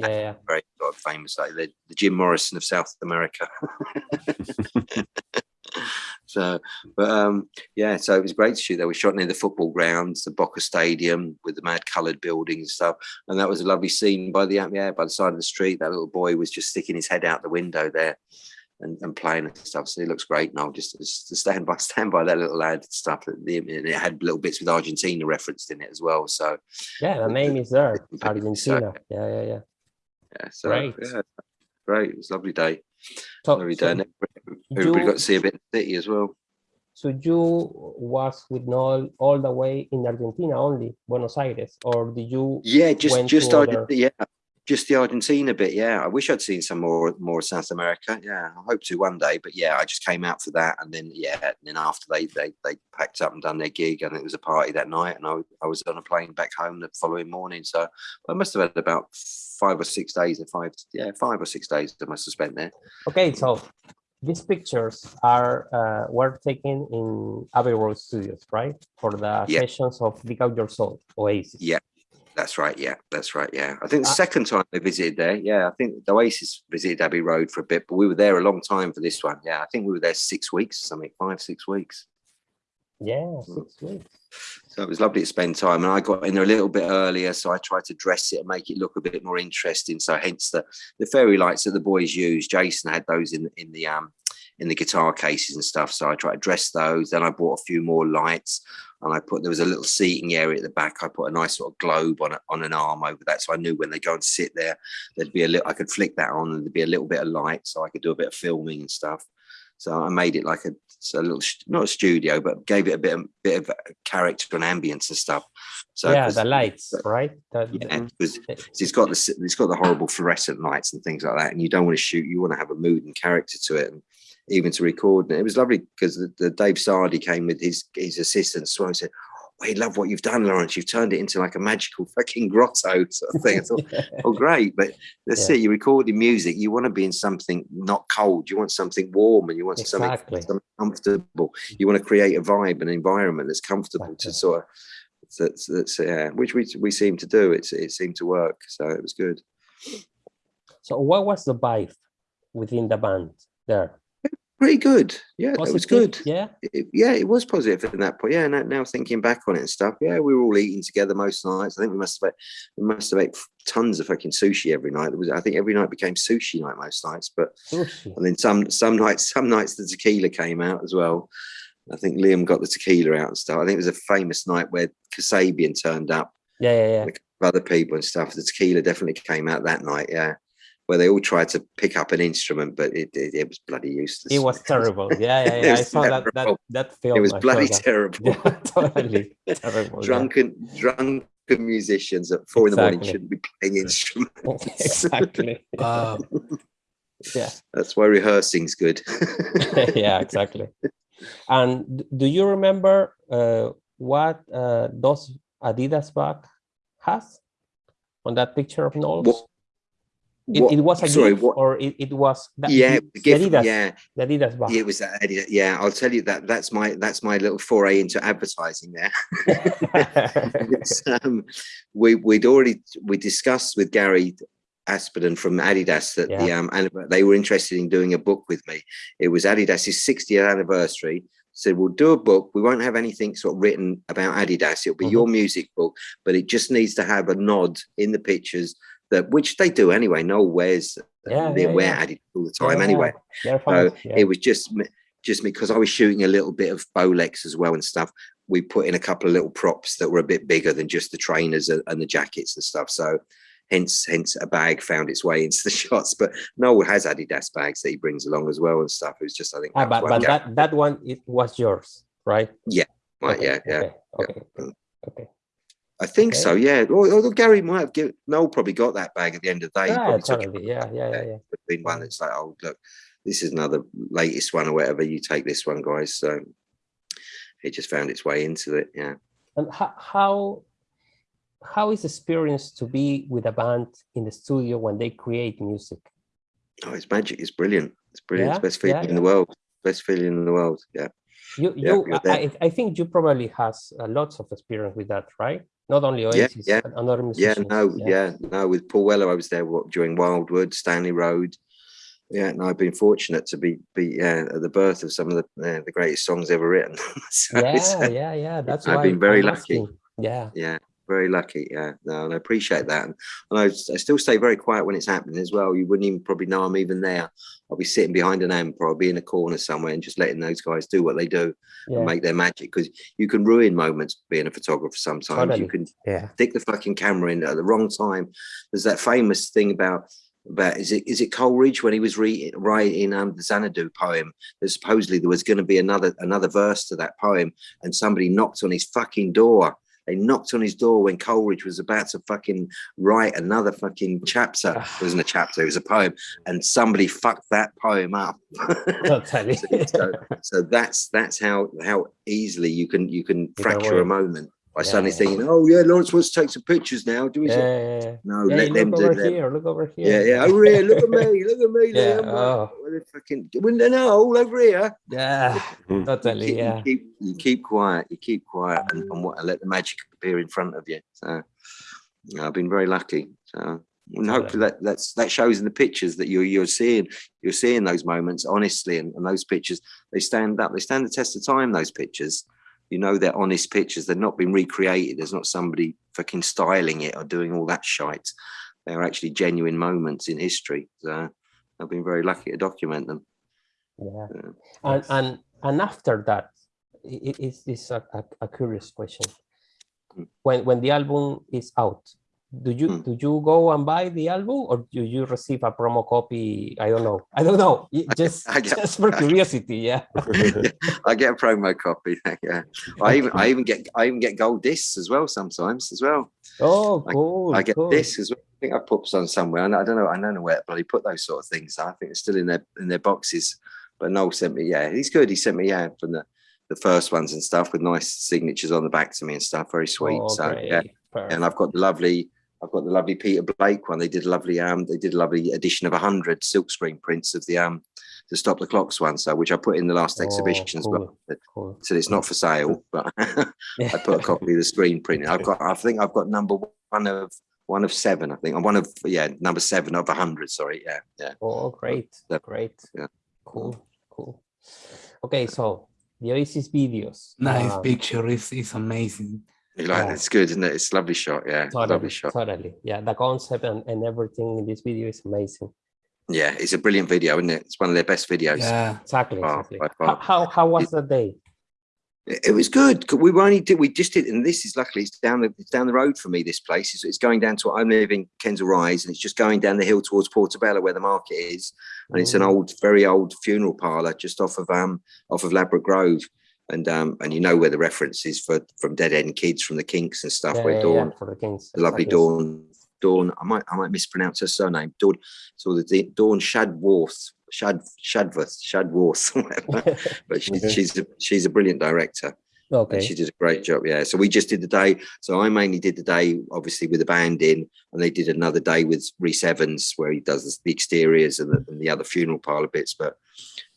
Yeah, very sort of famous, like the, the Jim Morrison of South America. so, but um, yeah, so it was great to shoot there. We shot near the football grounds, the Boca Stadium with the mad coloured buildings and stuff. And that was a lovely scene by the yeah, by the side of the street. That little boy was just sticking his head out the window there and, and playing and stuff. So it looks great. And I'll just, just stand by stand by that little lad stuff. And it had little bits with Argentina referenced in it as well. So Yeah, the name is there. Argentina. Yeah, yeah, yeah. Yeah, so Great. yeah, great. It was a lovely day. So, Lovely so, day. And everybody you- got to see a bit of the city as well. so you was with Noel all the way in Argentina only, Buenos Aires, or did you? Yeah, just just other- yeah, just the Argentina bit. Yeah, I wish I'd seen some more more of South America. Yeah, I hope to one day. But yeah, I just came out for that, and then yeah, and then after they they they packed up and done their gig, and it was a party that night, and I I was on a plane back home the following morning. So I must have had about five or six days, or five yeah five or six days I must have spent there. Okay, so these pictures are uh, were taken in Abbey Road Studios, right? For the Yeah. sessions of Dig Out Your Soul, Oasis. Yeah, That's right. Yeah, that's right. Yeah, I think the Uh, second time they visited there. Yeah, I think the Oasis visited Abbey Road for a bit, but we were there a long time for this one. Yeah, I think we were there six weeks, or something, five, six weeks. Yeah, six weeks. So it was lovely to spend time, and I got in there a little bit earlier, so I tried to dress it and make it look a bit more interesting. So hence the the fairy lights that the boys used. Jason had those in in the um in the guitar cases and stuff. So I tried to dress those. Then I bought a few more lights, and I put there was a little seating area at the back. I put a nice sort of globe on a, on an arm over that, so I knew when they go and sit there, there'd be a little. I could flick that on, and there'd be a little bit of light, so I could do a bit of filming and stuff. So I made it like a, a little, not a studio, but gave it a bit of, bit of character and ambience and stuff. So yeah, the lights, right? That, yeah, because it's got the it's got the horrible fluorescent lights and things like that, and you don't want to shoot. You want to have a mood and character to it, and even to record. And it was lovely because the, the Dave Sardy came with his his assistant, so oh, I said. We love what you've done, Lawrence. You've turned it into like a magical fucking grotto sort of thing. I thought, oh great but that's Yeah. it you're recording music you want to be in something not cold you want something warm and you want Exactly. something, something comfortable mm. you want to create a vibe an environment that's comfortable Exactly. to sort of that's that's yeah which we we seem to do it's it seemed to work so it was good so what was the vibe within the band there? Pretty good yeah it was good Yeah. it, yeah, it was positive at that point. Yeah, now, now thinking back on it and stuff, yeah, we were all eating together most nights. I think we must have we must have ate tons of fucking sushi every night. It was I think every night became sushi night most nights, but Sushi. and then some some nights some nights the tequila came out as well. I think Liam got the tequila out and stuff. I think it was a famous night where Kasabian turned up, Yeah, yeah, yeah. other people and stuff. The tequila definitely came out that night. Yeah. Where they all tried to pick up an instrument, but it it, it was bloody useless. It was terrible. Yeah, yeah, yeah. I saw that that that film. It was I bloody terrible. Yeah, totally terrible. yeah. drunken drunken musicians at four in the morning shouldn't be playing instruments. exactly. Uh, Yeah. That's why rehearsing's good. yeah, exactly. And do you remember uh, what uh, those Adidas bag has on that picture of Noel's? What- it, what- it was a sorry, gift, what? or it, it was that, yeah, the, gift, Adidas, yeah, the Adidas bag. it was that. Eddie- Yeah, I'll tell you that. That's my that's my little foray into advertising there. Um, we we'd already we discussed with Gary Aspden from Adidas that the um and they were interested in doing a book with me. It was Adidas's 60th anniversary. Said we'll do a book. We won't have anything sort of written about Adidas. It'll be Mhm. your music book, but it just needs to have a nod in the pictures that which they do anyway. Noel wears Yeah, they yeah, wear yeah. Adidas all the time Yeah, anyway. So it was just me- just because I was shooting a little bit of Bolex as well and stuff. We put in a couple of little props that were a bit bigger than just the trainers and, and the jackets and stuff. So hence hence a bag found its way into the shots. But Noel has Adidas bags that he brings along as well and stuff. It was just I think Ah, but but that that one it was yours, right? Yeah. Right, Okay, yeah, yeah. Okay, okay, okay, okay. I think okay. so, yeah. Or Gary might have given Noel probably got that bag at the end of the day. Yeah, probably took it totally. Yeah, yeah, yeah, yeah. been one that's like, oh look, this is another latest one or whatever. You take this one, guys. So it just found its way into it. Yeah. And how how how is the experience to be with a band in the studio when they create music? Oh, it's magic. It's brilliant. It's brilliant. Yeah, It's best feeling yeah, in the world. Best feeling in the world. Yeah. You you I, I I think you probably has uh, lots of experience with that, right? Not only Oasis, yeah. and other Yeah. No. Yeah. No. With Paul Weller, I was there what, during Wildwood, Stanley Road. Yeah. and I've been fortunate to be be yeah, at the birth of some of the uh, the greatest songs ever written. So Yeah, uh, yeah, yeah. That's I've been very lucky. Yeah, yeah very lucky yeah. No and i appreciate that. And, and I, I still stay very quiet when it's happening as well. You wouldn't even probably know i'm even there. I'll be sitting behind an amp or i'll be in a corner somewhere and just letting those guys do what they do yeah, and make their magic because you can ruin moments being a photographer sometimes. Totally. you can yeah. stick the fucking camera in at the wrong time. There's that famous thing about about is it is it Coleridge when he was re- writing um the Xanadu poem? That supposedly there was going to be another another verse to that poem and somebody knocked on his fucking door they knocked on his door when Coleridge was about to fucking write another fucking chapter. It wasn't a chapter, it was a poem. And somebody fucked that poem up. So, so, so that's that's how how easily you can you can fracture a moment by Yeah, suddenly yeah. thinking, oh yeah, Lawrence wants to take some pictures now. Do we? yeah, yeah, yeah. No, Yeah, let them look do over them. here. Look over here. Yeah, yeah. Over here, look at me, look at me, Yeah, Liam. oh. What the fucking well, no, all over here. Yeah, You keep, Yeah. you keep you keep quiet, you keep quiet, and, and mm. what, and let the magic appear in front of you. So Yeah, I've been very lucky. So and hopefully that that's that shows in the pictures that you're you're seeing you're seeing those moments honestly and, and those pictures they stand up they stand the test of time those pictures you know they're honest pictures they've not been recreated there's not somebody fucking styling it or doing all that shite they're actually genuine moments in history so i've been very lucky to document them Yeah. Yeah. And and and after that, it is this a, a, a curious question? Mm. When when the album is out, do you Mm. do you go and buy the album or do you receive a promo copy? I don't know. I don't know. Just I get- just for curiosity, yeah. i get a promo copy yeah i even i even get i even get gold discs as well sometimes as well Oh, I- cool. I get cool. this as well. I think I put some somewhere. and I don't know. I don't know where bloody put those sort of things. I think it's still in their in their boxes. But Noel sent me. Yeah, he's good. He sent me. Yeah, from the the first ones and stuff with nice signatures on the back to me and stuff. Very sweet. Oh, so yeah, great. and I've got the lovely. I've got the lovely Peter Blake one. They did a lovely um. They did a lovely edition of hundred silkscreen prints of the um. The stop the clocks one. So which I put in the last Oh, exhibition as well. cool. But- Cool. So it's not for sale, but I put a copy of the screen print. I've got, I think I've got number one of one of seven. I think I'm one of yeah, number seven of a hundred. Sorry, yeah, yeah. Oh, great. that- Great. yeah. Cool. Cool. Okay, so the Oasis videos. Nice uh, picture. It's, it's amazing. Like Yeah. it's good, isn't it? It's a lovely shot. Yeah, Totally, lovely shot. totally. Yeah, the concept and, and everything in this video is amazing. Yeah, it's a brilliant video, isn't it? It's one of their best videos. Yeah. Exactly, Oh, exactly. How, how how was the day? It it was good. We were only did we just did, and this is luckily it's down the it's down the road for me. This place it's, it's going down to I'm living Kensal Rise, and it's just going down the hill towards Portobello where the market is, and it's an Mm. old, very old funeral parlor just off of um off of Ladbroke Grove, and um and you know where the reference is for from Dead End Kids from the Kinks and stuff Yeah, where yeah, Dawn yeah, for the Kinks. the lovely. Dawn. Dawn, I might I might mispronounce her surname. Dawn, so the Dawn Shadworth, Shad Shadworth, Shadworth, whatever. But she's Okay. she's a, she's a brilliant director, and she did a great job. Yeah. So we just did the day. So I mainly did the day, obviously with the band in, and they did another day with Rhys Ifans where he does the exteriors and the, and the other funeral parlor bits. But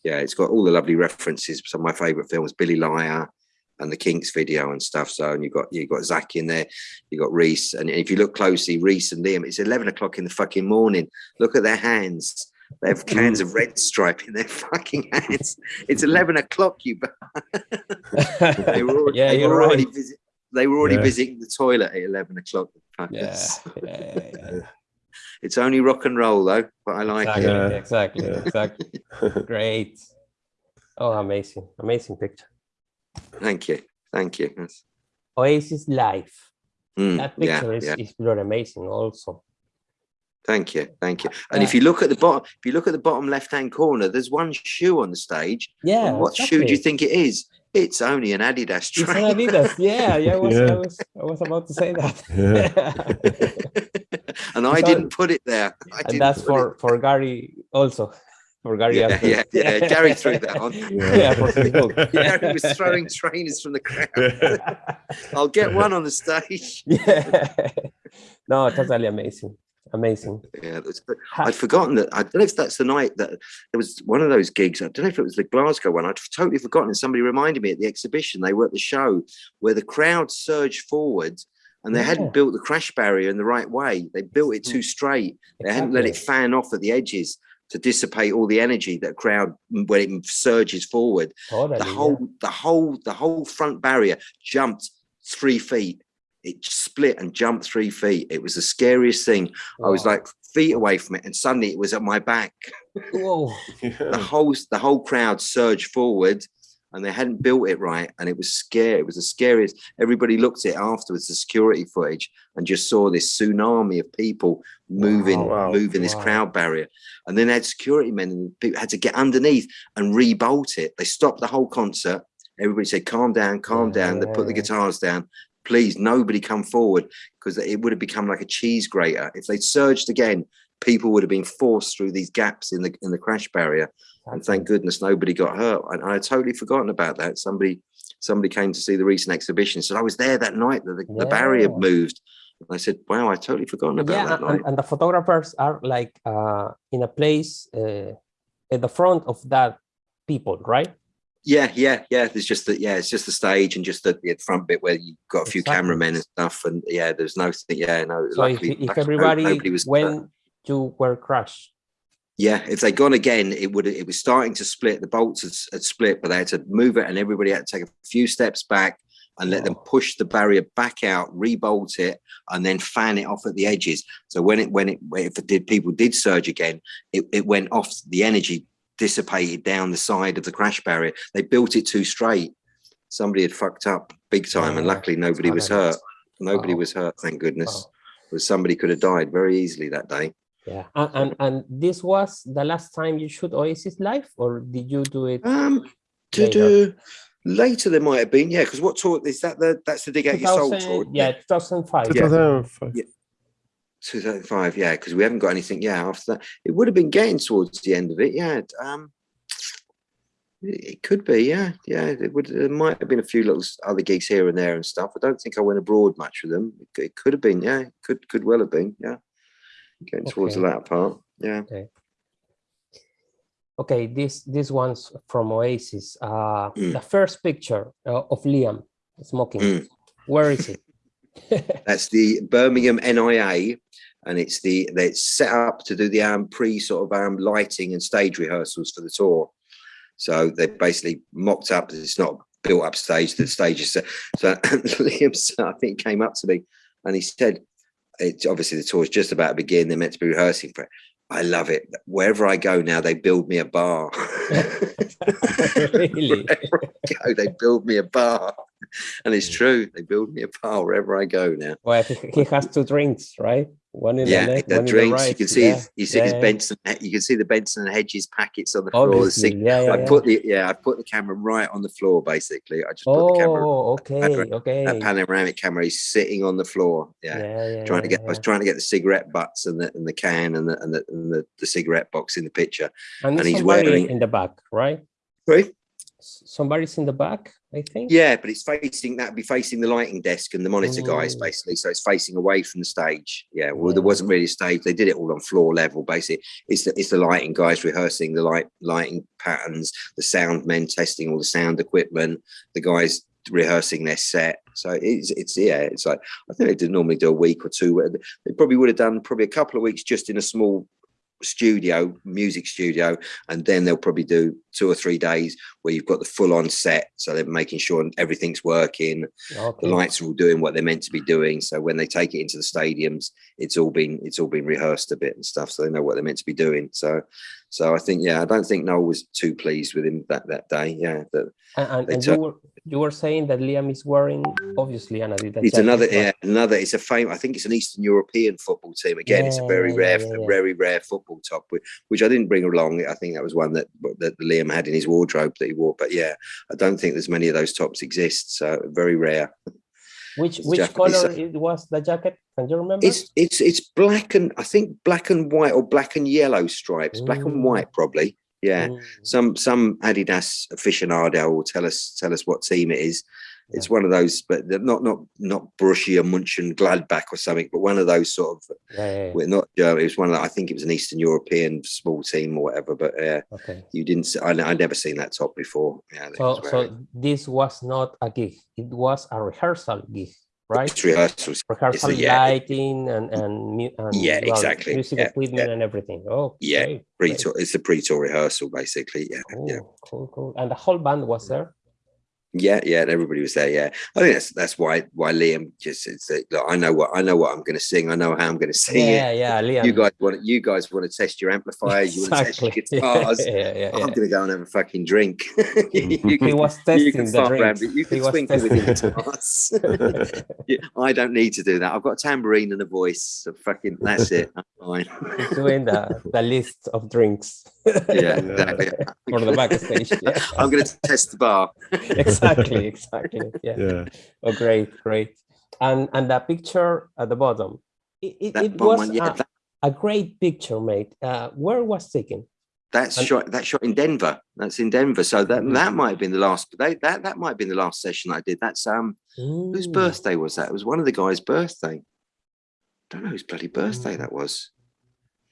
yeah, it's got all the lovely references. Some of my favourite films, Billy Liar and the Kinks video and stuff. So and you've got you've got Zach in there, you've got Rhys, and if you look closely, Rhys and Liam, it's eleven o'clock in the fucking morning. Look at their hands. They have mm. cans of red stripe in their fucking hands. It's eleven o'clock, you they were already, yeah they you're were right. already visit, They were already Yeah. visiting the toilet at eleven o'clock. Yeah, yeah, yeah, yeah. It's only rock and roll though, but I like exactly, it. Yeah. exactly, Yeah. exactly. Great. Oh, amazing, amazing picture. Thank you, thank you. That's- Oasis Life. mm, That yeah, picture is, yeah. is really amazing also. Thank you, thank you. And Yeah. if you look at the bottom, if you look at the bottom left-hand corner, there's one shoe on the stage. Yeah. And what shoe do you think it is? It's only an Adidas It's an. Adidas. Yeah, yeah, I was, I was, I was about to say that. and I So- didn't put it there. And that's for for Gary also. For Gary. yeah, yeah, yeah. Gary threw that on. Yeah, for Facebook. Gary was throwing trainers from the crowd. I'll get one on the stage. yeah. No, totally amazing. Amazing. Yeah, but I'd forgotten that. I don't know if that's the night that there was one of those gigs. I don't know if it was the Glasgow one. I'd totally forgotten. Somebody reminded me at the exhibition. They were at the show where the crowd surged forward and they Yeah. hadn't built the crash barrier in the right way. They built it too straight. They hadn't let it fan off at the edges to dissipate all the energy that crowd mm, when it surges forward. Totally. The yeah. whole, the whole, the whole front barrier jumped three feet. It split and jumped three feet. It was the scariest thing. I was like feet away from it, and suddenly it was at my back. Whoa. The whole the whole crowd surged forward, and they hadn't built it right, and it was scary. It was the scariest. Everybody looked at it afterwards, the security footage, and just saw this tsunami of people moving, oh, Wow. moving this crowd barrier. And then they had security men, and people had to get underneath and re-bolt it. They stopped the whole concert. Everybody said, "Calm down, calm down." They put the guitars down. Please, nobody come forward because it would have become like a cheese grater if they surged again. People would have been forced through these gaps in the in the crash barrier, and thank goodness nobody got hurt. And I had totally forgotten about that. Somebody somebody came to see the recent exhibition, said I was there that night that the, the barrier moved. And I said, "Wow, I totally forgotten about yeah, that and, night." and the photographers are like uh, in a place uh, at the front of that people, right? Yeah, yeah, yeah. There's just the yeah, it's just the stage and just the, the front bit where you've got a few Exactly. cameramen and stuff, and yeah, there's no. Yeah, no. So if, luckily, if luckily, everybody nobody was when you were crushed, Yeah, if they'd gone again, it would it was starting to split. The bolts had, had split, but they had to move it, and everybody had to take a few steps back and let them push the barrier back out, rebolt it, and then fan it off at the edges. So when it when it if it did people did surge again, it, it went off. The energy dissipated down the side of the crash barrier. They built it too straight. Somebody had fucked up big time, and luckily nobody was hurt. Nobody was hurt, thank goodness. But somebody could have died very easily that day. Yeah, and, and and this was the last time you shoot Oasis live, or did you do it? Um, to do later there might have been, yeah. Because what tour is that? The that's the dig out your soul 2000 tour. yeah, two thousand five. Two thousand five. Yeah. 2005, yeah. Because we haven't got anything. Yeah, after that, it would have been getting towards the end of it. Yeah. Um, it it could be, yeah, yeah. It would. There might have been a few little other gigs here and there and stuff. I don't think I went abroad much with them. It, could- it could have been, yeah. Could could well have been, yeah. Getting towards the latter part, yeah. Okay, Okay, this this one's from Oasis. Uh, Mm. the first picture uh, of Liam smoking. Mm. Where is it? That's the Birmingham NIA, and it's the it's set up to do the um, pre sort of um, lighting and stage rehearsals for the tour. So they basically mocked up. It's not built up stage. The stage is set. So Liam, I think, came up to me and he said, "It's obviously the tour is just about to begin. They're meant to be rehearsing for it. I love it. Wherever I go now, they build me a bar. Really? Go, they build me a bar, and it's true. They build me a bar wherever I go now." Well, he, he has two drinks, right? One in yeah, the left, the one drinks. in the right. You can see yeah. his, you see yeah, his yeah. Benson. You can see the Benson and Hedges packets on the floor. The Obviously, sig- yeah, yeah, I put the yeah, I put the camera right on the floor. Basically, I just put the camera. Oh, okay, okay. That panoramic camera is sitting on the floor. yeah, trying to get. I was trying to get the cigarette butts and the and the can and the and the, and the, the cigarette box in the picture. And, and he's wearing- in the back, right? Right. Somebody's in the back, I think. Yeah, but it's facing that'd be facing the lighting desk and the monitor guys Mm. basically. So it's facing away from the stage. Yeah. Well, there wasn't really a stage. They did it all on floor level. Basically, it's the it's the lighting guys rehearsing the light lighting patterns, the sound men testing all the sound equipment, the guys rehearsing their set. So it's it's yeah, it's like I think they did normally do a week or two. They probably would have done probably a couple of weeks just in a small studio, music studio, and then they'll probably do two or three days where you've got the full on set. So they're making sure everything's working, Okay. the lights are all doing what they're meant to be doing. So when they take it into the stadiums, it's all been it's all been rehearsed a bit and stuff, so they know what they're meant to be doing. So, so I think yeah, I don't think Noel was too pleased with him that that day. Yeah, that And, and, you were you were saying that Liam is wearing obviously an Adidas. it's another yeah another. It's a fame. I think it's an Eastern European football team. Again, it's a very Yeah, rare, yeah, yeah. very rare football top, which, which I didn't bring along. I think that was one that that Liam had in his wardrobe that he wore. But yeah, I don't think there's many of those tops exist. So very rare. Which which Japanese, color uh, it was the jacket? Can you remember? It's it's it's black and I think black and white or black and yellow stripes, black and Mm. white probably. Yeah. Mm, Some some Adidas aficionado will tell us tell us what team it is. It's one of those, but not not not Borussia Mönchengladbach or something, but one of those sort of. yeah, yeah, yeah. Well, not German. It was one of. The, I think it was an Eastern European small team or whatever. But yeah, Okay. you didn't. I I never seen that top before. Yeah. So so this was not a gig. It was a rehearsal gig, right? it's rehearsals. Rehearsal yeah. lighting and and, and Yeah, well, exactly. music Yeah, equipment and everything. Oh, Yeah. Pre-tour. It's the pre-tour rehearsal basically. Yeah. Cool, Yeah. cool, cool. And the whole band was mm. there. Yeah, yeah, and everybody was there. Yeah, I think that's that's why why Liam just it's like, look, I know what I know what I'm going to sing. I know how I'm going to sing Yeah, it. yeah, yeah, Liam. You guys want you guys want to test your amplifiers. You want to test your guitars. yeah, yeah, yeah. I'm going to go and have a fucking drink. you, He can, was you testing can the around, you can was twinkle with your guitars. I don't need to do that. I've got a tambourine and a voice. So fucking that's it. I'm fine. Doing the, the list of drinks Yeah, Yeah. exactly. for the backstage. Yeah. I'm going to test the bar. exactly, exactly. Yeah. Yeah. Oh, great, great. And and that picture at the bottom. It, it, That it was one, yeah, a, that, a great picture, mate. Uh, where was taken? that's And- shot. That shot in Denver. That's in Denver. So that Mhm. that might have been the last. They, that that might have been the last session I did. That's um. Whose Mm, birthday was that? It was one of the guys' birthday. don't know whose bloody birthday Mm. that was.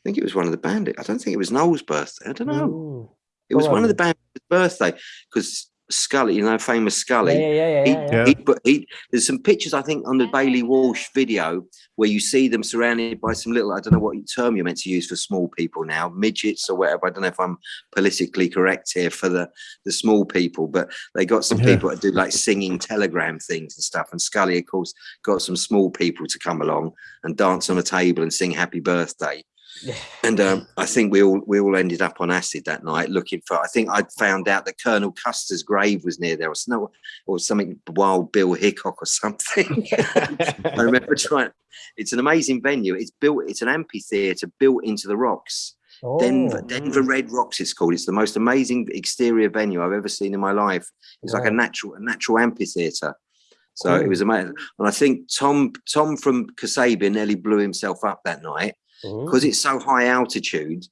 I think it was one of the bandit. I don't think it was Noel's birthday. I don't know. mm. It was one of the bandits' birthday because Scully, you know, famous Scully. yeah, yeah, yeah, yeah, yeah. Yeah. he, he, there's some pictures, I think, on the Baillie Walsh video where you see them surrounded by some little, I don't know what term you're meant to use for small people now, midgets or whatever. I don't know if I'm politically correct here for the, the small people, but they got some people that do like singing telegram things and stuff. And Scully, of course, got some small people to come along and dance on a table and sing happy birthday. Yeah. And um, I think we all we all ended up on acid that night looking for. I think I'd found out that Colonel Custer's grave was near there, or some or something. Wild Bill Hickok or something. I remember trying. It's an amazing venue. It's built. It's an amphitheater built into the rocks. Denver, Oh, Denver Red Rocks. It's called. It's the most amazing exterior venue I've ever seen in my life. It's like a natural, a natural amphitheater. So it was amazing. And I think Tom, Tom from Kasabian nearly blew himself up that night because it's so high altitude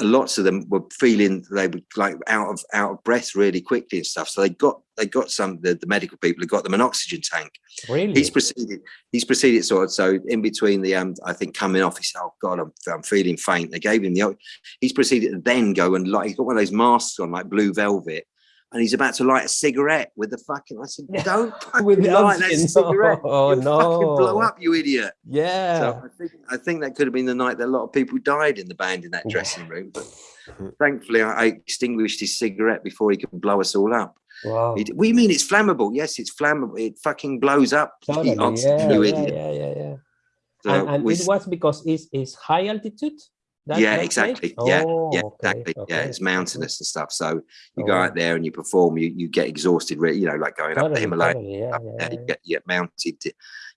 lots of them were feeling they were like out of out of breath really quickly and stuff. So they got they got some the, the medical people had got them an oxygen tank. Really? he's proceeded he's proceeded sort of so in between the um i think coming off he said oh god i'm, I'm feeling faint. They gave him the he's proceeded to then go and like he's got one of those masks on like blue velvet and he's about to light a cigarette with the fucking i said don't With fucking the light that cigarette Oh, You'll fucking blow up you idiot yeah. so I think I think that could have been the night that a lot of people died in the band in that dressing room. But thankfully, I, I extinguished his cigarette before he could blow us all up. wow. He d- What do you mean it's flammable? Yes, it's flammable. It fucking blows up. you Totally. Yeah, you yeah, idiot. yeah, yeah, yeah. So and and we it was because it's, it's high altitude? Yeah, exactly. Yeah, Oh, yeah, okay, exactly. Yeah, it's mountainous and stuff. So you go Oh, out there and you perform. You you get exhausted. You know, like going up the totally, Himalaya. totally, yeah, Up yeah, there, you yeah. get you get mounted.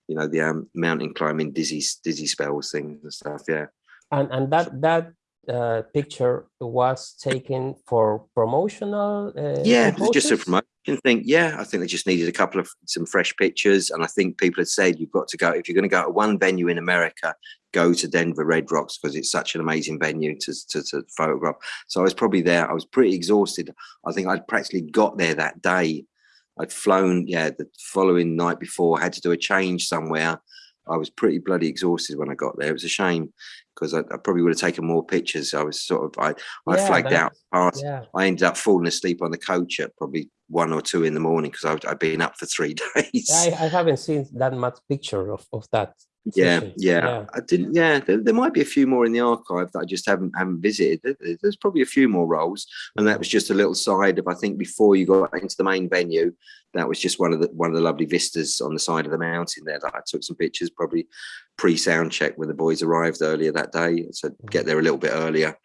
You know the um, mountain climbing, dizzy dizzy spells, things and stuff. Yeah. And and that that uh, picture was taken for promotional. Uh, yeah, just a purposes? Promotion thing. Yeah, I think they just needed a couple of some fresh pictures, and I think people had said you've got to go if you're going to go to one venue in America, go to Denver Red Rocks because it's such an amazing venue to, to to photograph. So I was probably there. I was pretty exhausted. I think I'd practically got there that day. I'd flown, yeah, the following night before. I had to do a change somewhere. I was pretty bloody exhausted when I got there. It was a shame because I, I probably would have taken more pictures. I was sort of I I Yeah, flagged out that's- Yeah. I ended up falling asleep on the coach at probably one or two in the morning because I've, been up for three days. I, I haven't seen that much picture of, of that. yeah, session. yeah, I didn't. Yeah, there, there might be a few more in the archive that I just haven't haven't visited. There- there- There's probably a few more rolls, and that was just a little side of I think before you got into the main venue. That was just one of the one of the lovely vistas on the side of the mountain there that I took some pictures. Probably pre sound check when the boys arrived earlier that day, so mm. get there a little bit earlier.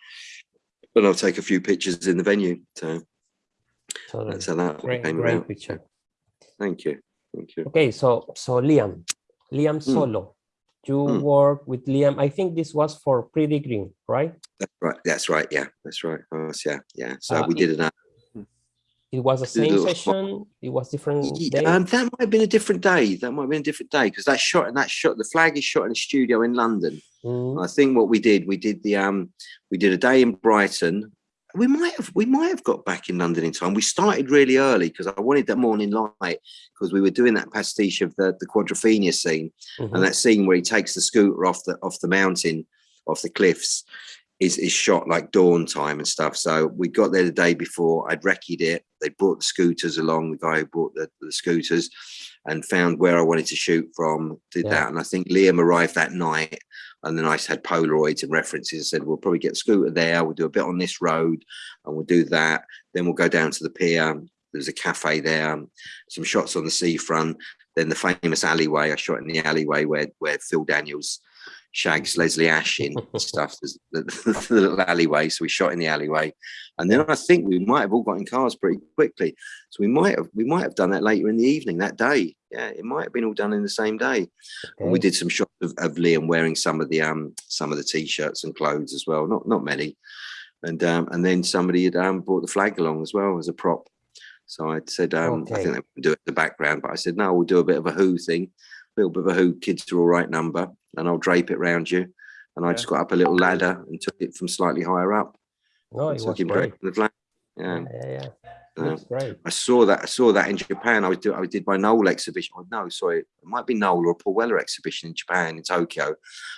But I'll take a few pictures in the venue. So Totally. that's that Great, came great picture. Thank you. Thank you. Okay, so so Liam, Liam Hmm. Solo, you Hmm. work with Liam. I think this was for Pretty Green, right? That's right. That's right. Yeah, that's right. Oh, yeah, yeah. So Uh, we did an. It was the same session. It was different. Um, that might have been a different day. That might have been a different day because that shot and that shot. The flag is shot in a studio in London. Mm, I think what we did, we did the um, we did a day in Brighton. We might have we might have got back in London in time. We started really early because I wanted that morning light because we were doing that pastiche of the the Quadrophenia scene. mhm. and that scene where he takes the scooter off the off the mountain off the cliffs is is shot like dawn time and stuff so we got there the day before i'd reccied it they brought the scooters along the guy who brought the, the scooters and found where i wanted to shoot from did Yeah. that and i think liam arrived that night and then i had polaroids and references and said we'll probably get scooter there we'll do a bit on this road and we'll do that then we'll go down to the pier there's a cafe there some shots on the seafront then the famous alleyway I shot in the alleyway where where Phil Daniels shags Leslie Ash in stuff. The, the little alleyway, so we shot in the alleyway, and then I think we might have all got in cars pretty quickly. So we might have we might have done that later in the evening that day. Yeah, it might have been all done in the same day. And we did some shots of, of Liam wearing some of the um some of the t-shirts and clothes as well. Not not many, and um and then somebody had um brought the flag along as well as a prop. So I said, um, I think they would do it in the background, but I said, no, we'll do a bit of a Who thing, bit of a Who kids are all right number, and I'll drape it round you. And I just got up a little ladder and took it from slightly higher up. It so I came great. the flag. Yeah, Yeah. yeah, yeah. That's great. I saw that. I saw that in Japan. I was doing. I did my Noel exhibition. Oh, no, sorry, it might be Noel or Paul Weller exhibition in Japan in Tokyo.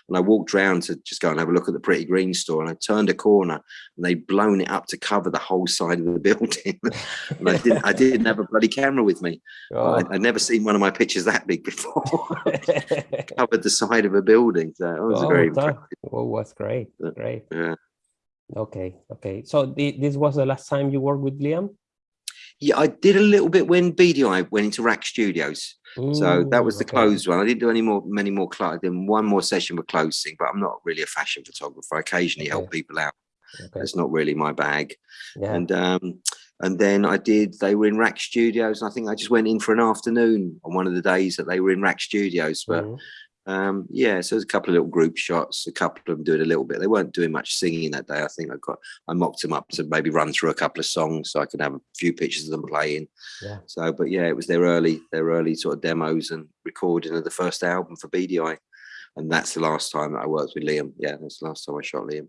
And I walked around to just go and have a look at the Pretty Green store. And I turned a corner, and they'd blown it up to cover the whole side of the building. and I didn't. I didn't have a bloody camera with me. Oh. I, I'd never seen one of my pictures that big before. Covered the side of a building. So it was oh, very that oh, was great. Great. Yeah. Okay. Okay. So the, this was the last time you worked with Liam? Yeah, I did a little bit when Beady Eye went into RAK Studios. So that was the okay. closed one. I didn't do any more, many more. I did one more session with closing, but I'm not really a fashion photographer. I occasionally help people out. Okay. That's not really my bag. Yeah. And um, and then I did. They were in RAK Studios, and I think I just went in for an afternoon on one of the days that they were in RAK Studios. But Mhm. Um, yeah, so there's a couple of little group shots. A couple of them doing a little bit. They weren't doing much singing that day. I think I got I mocked them up to maybe run through a couple of songs so I could have a few pictures of them playing. Yeah. So, but yeah, it was their early, their early sort of demos and recording of the first album for Beady Eye, and that's the last time that I worked with Liam. Yeah, that's the last time I shot Liam.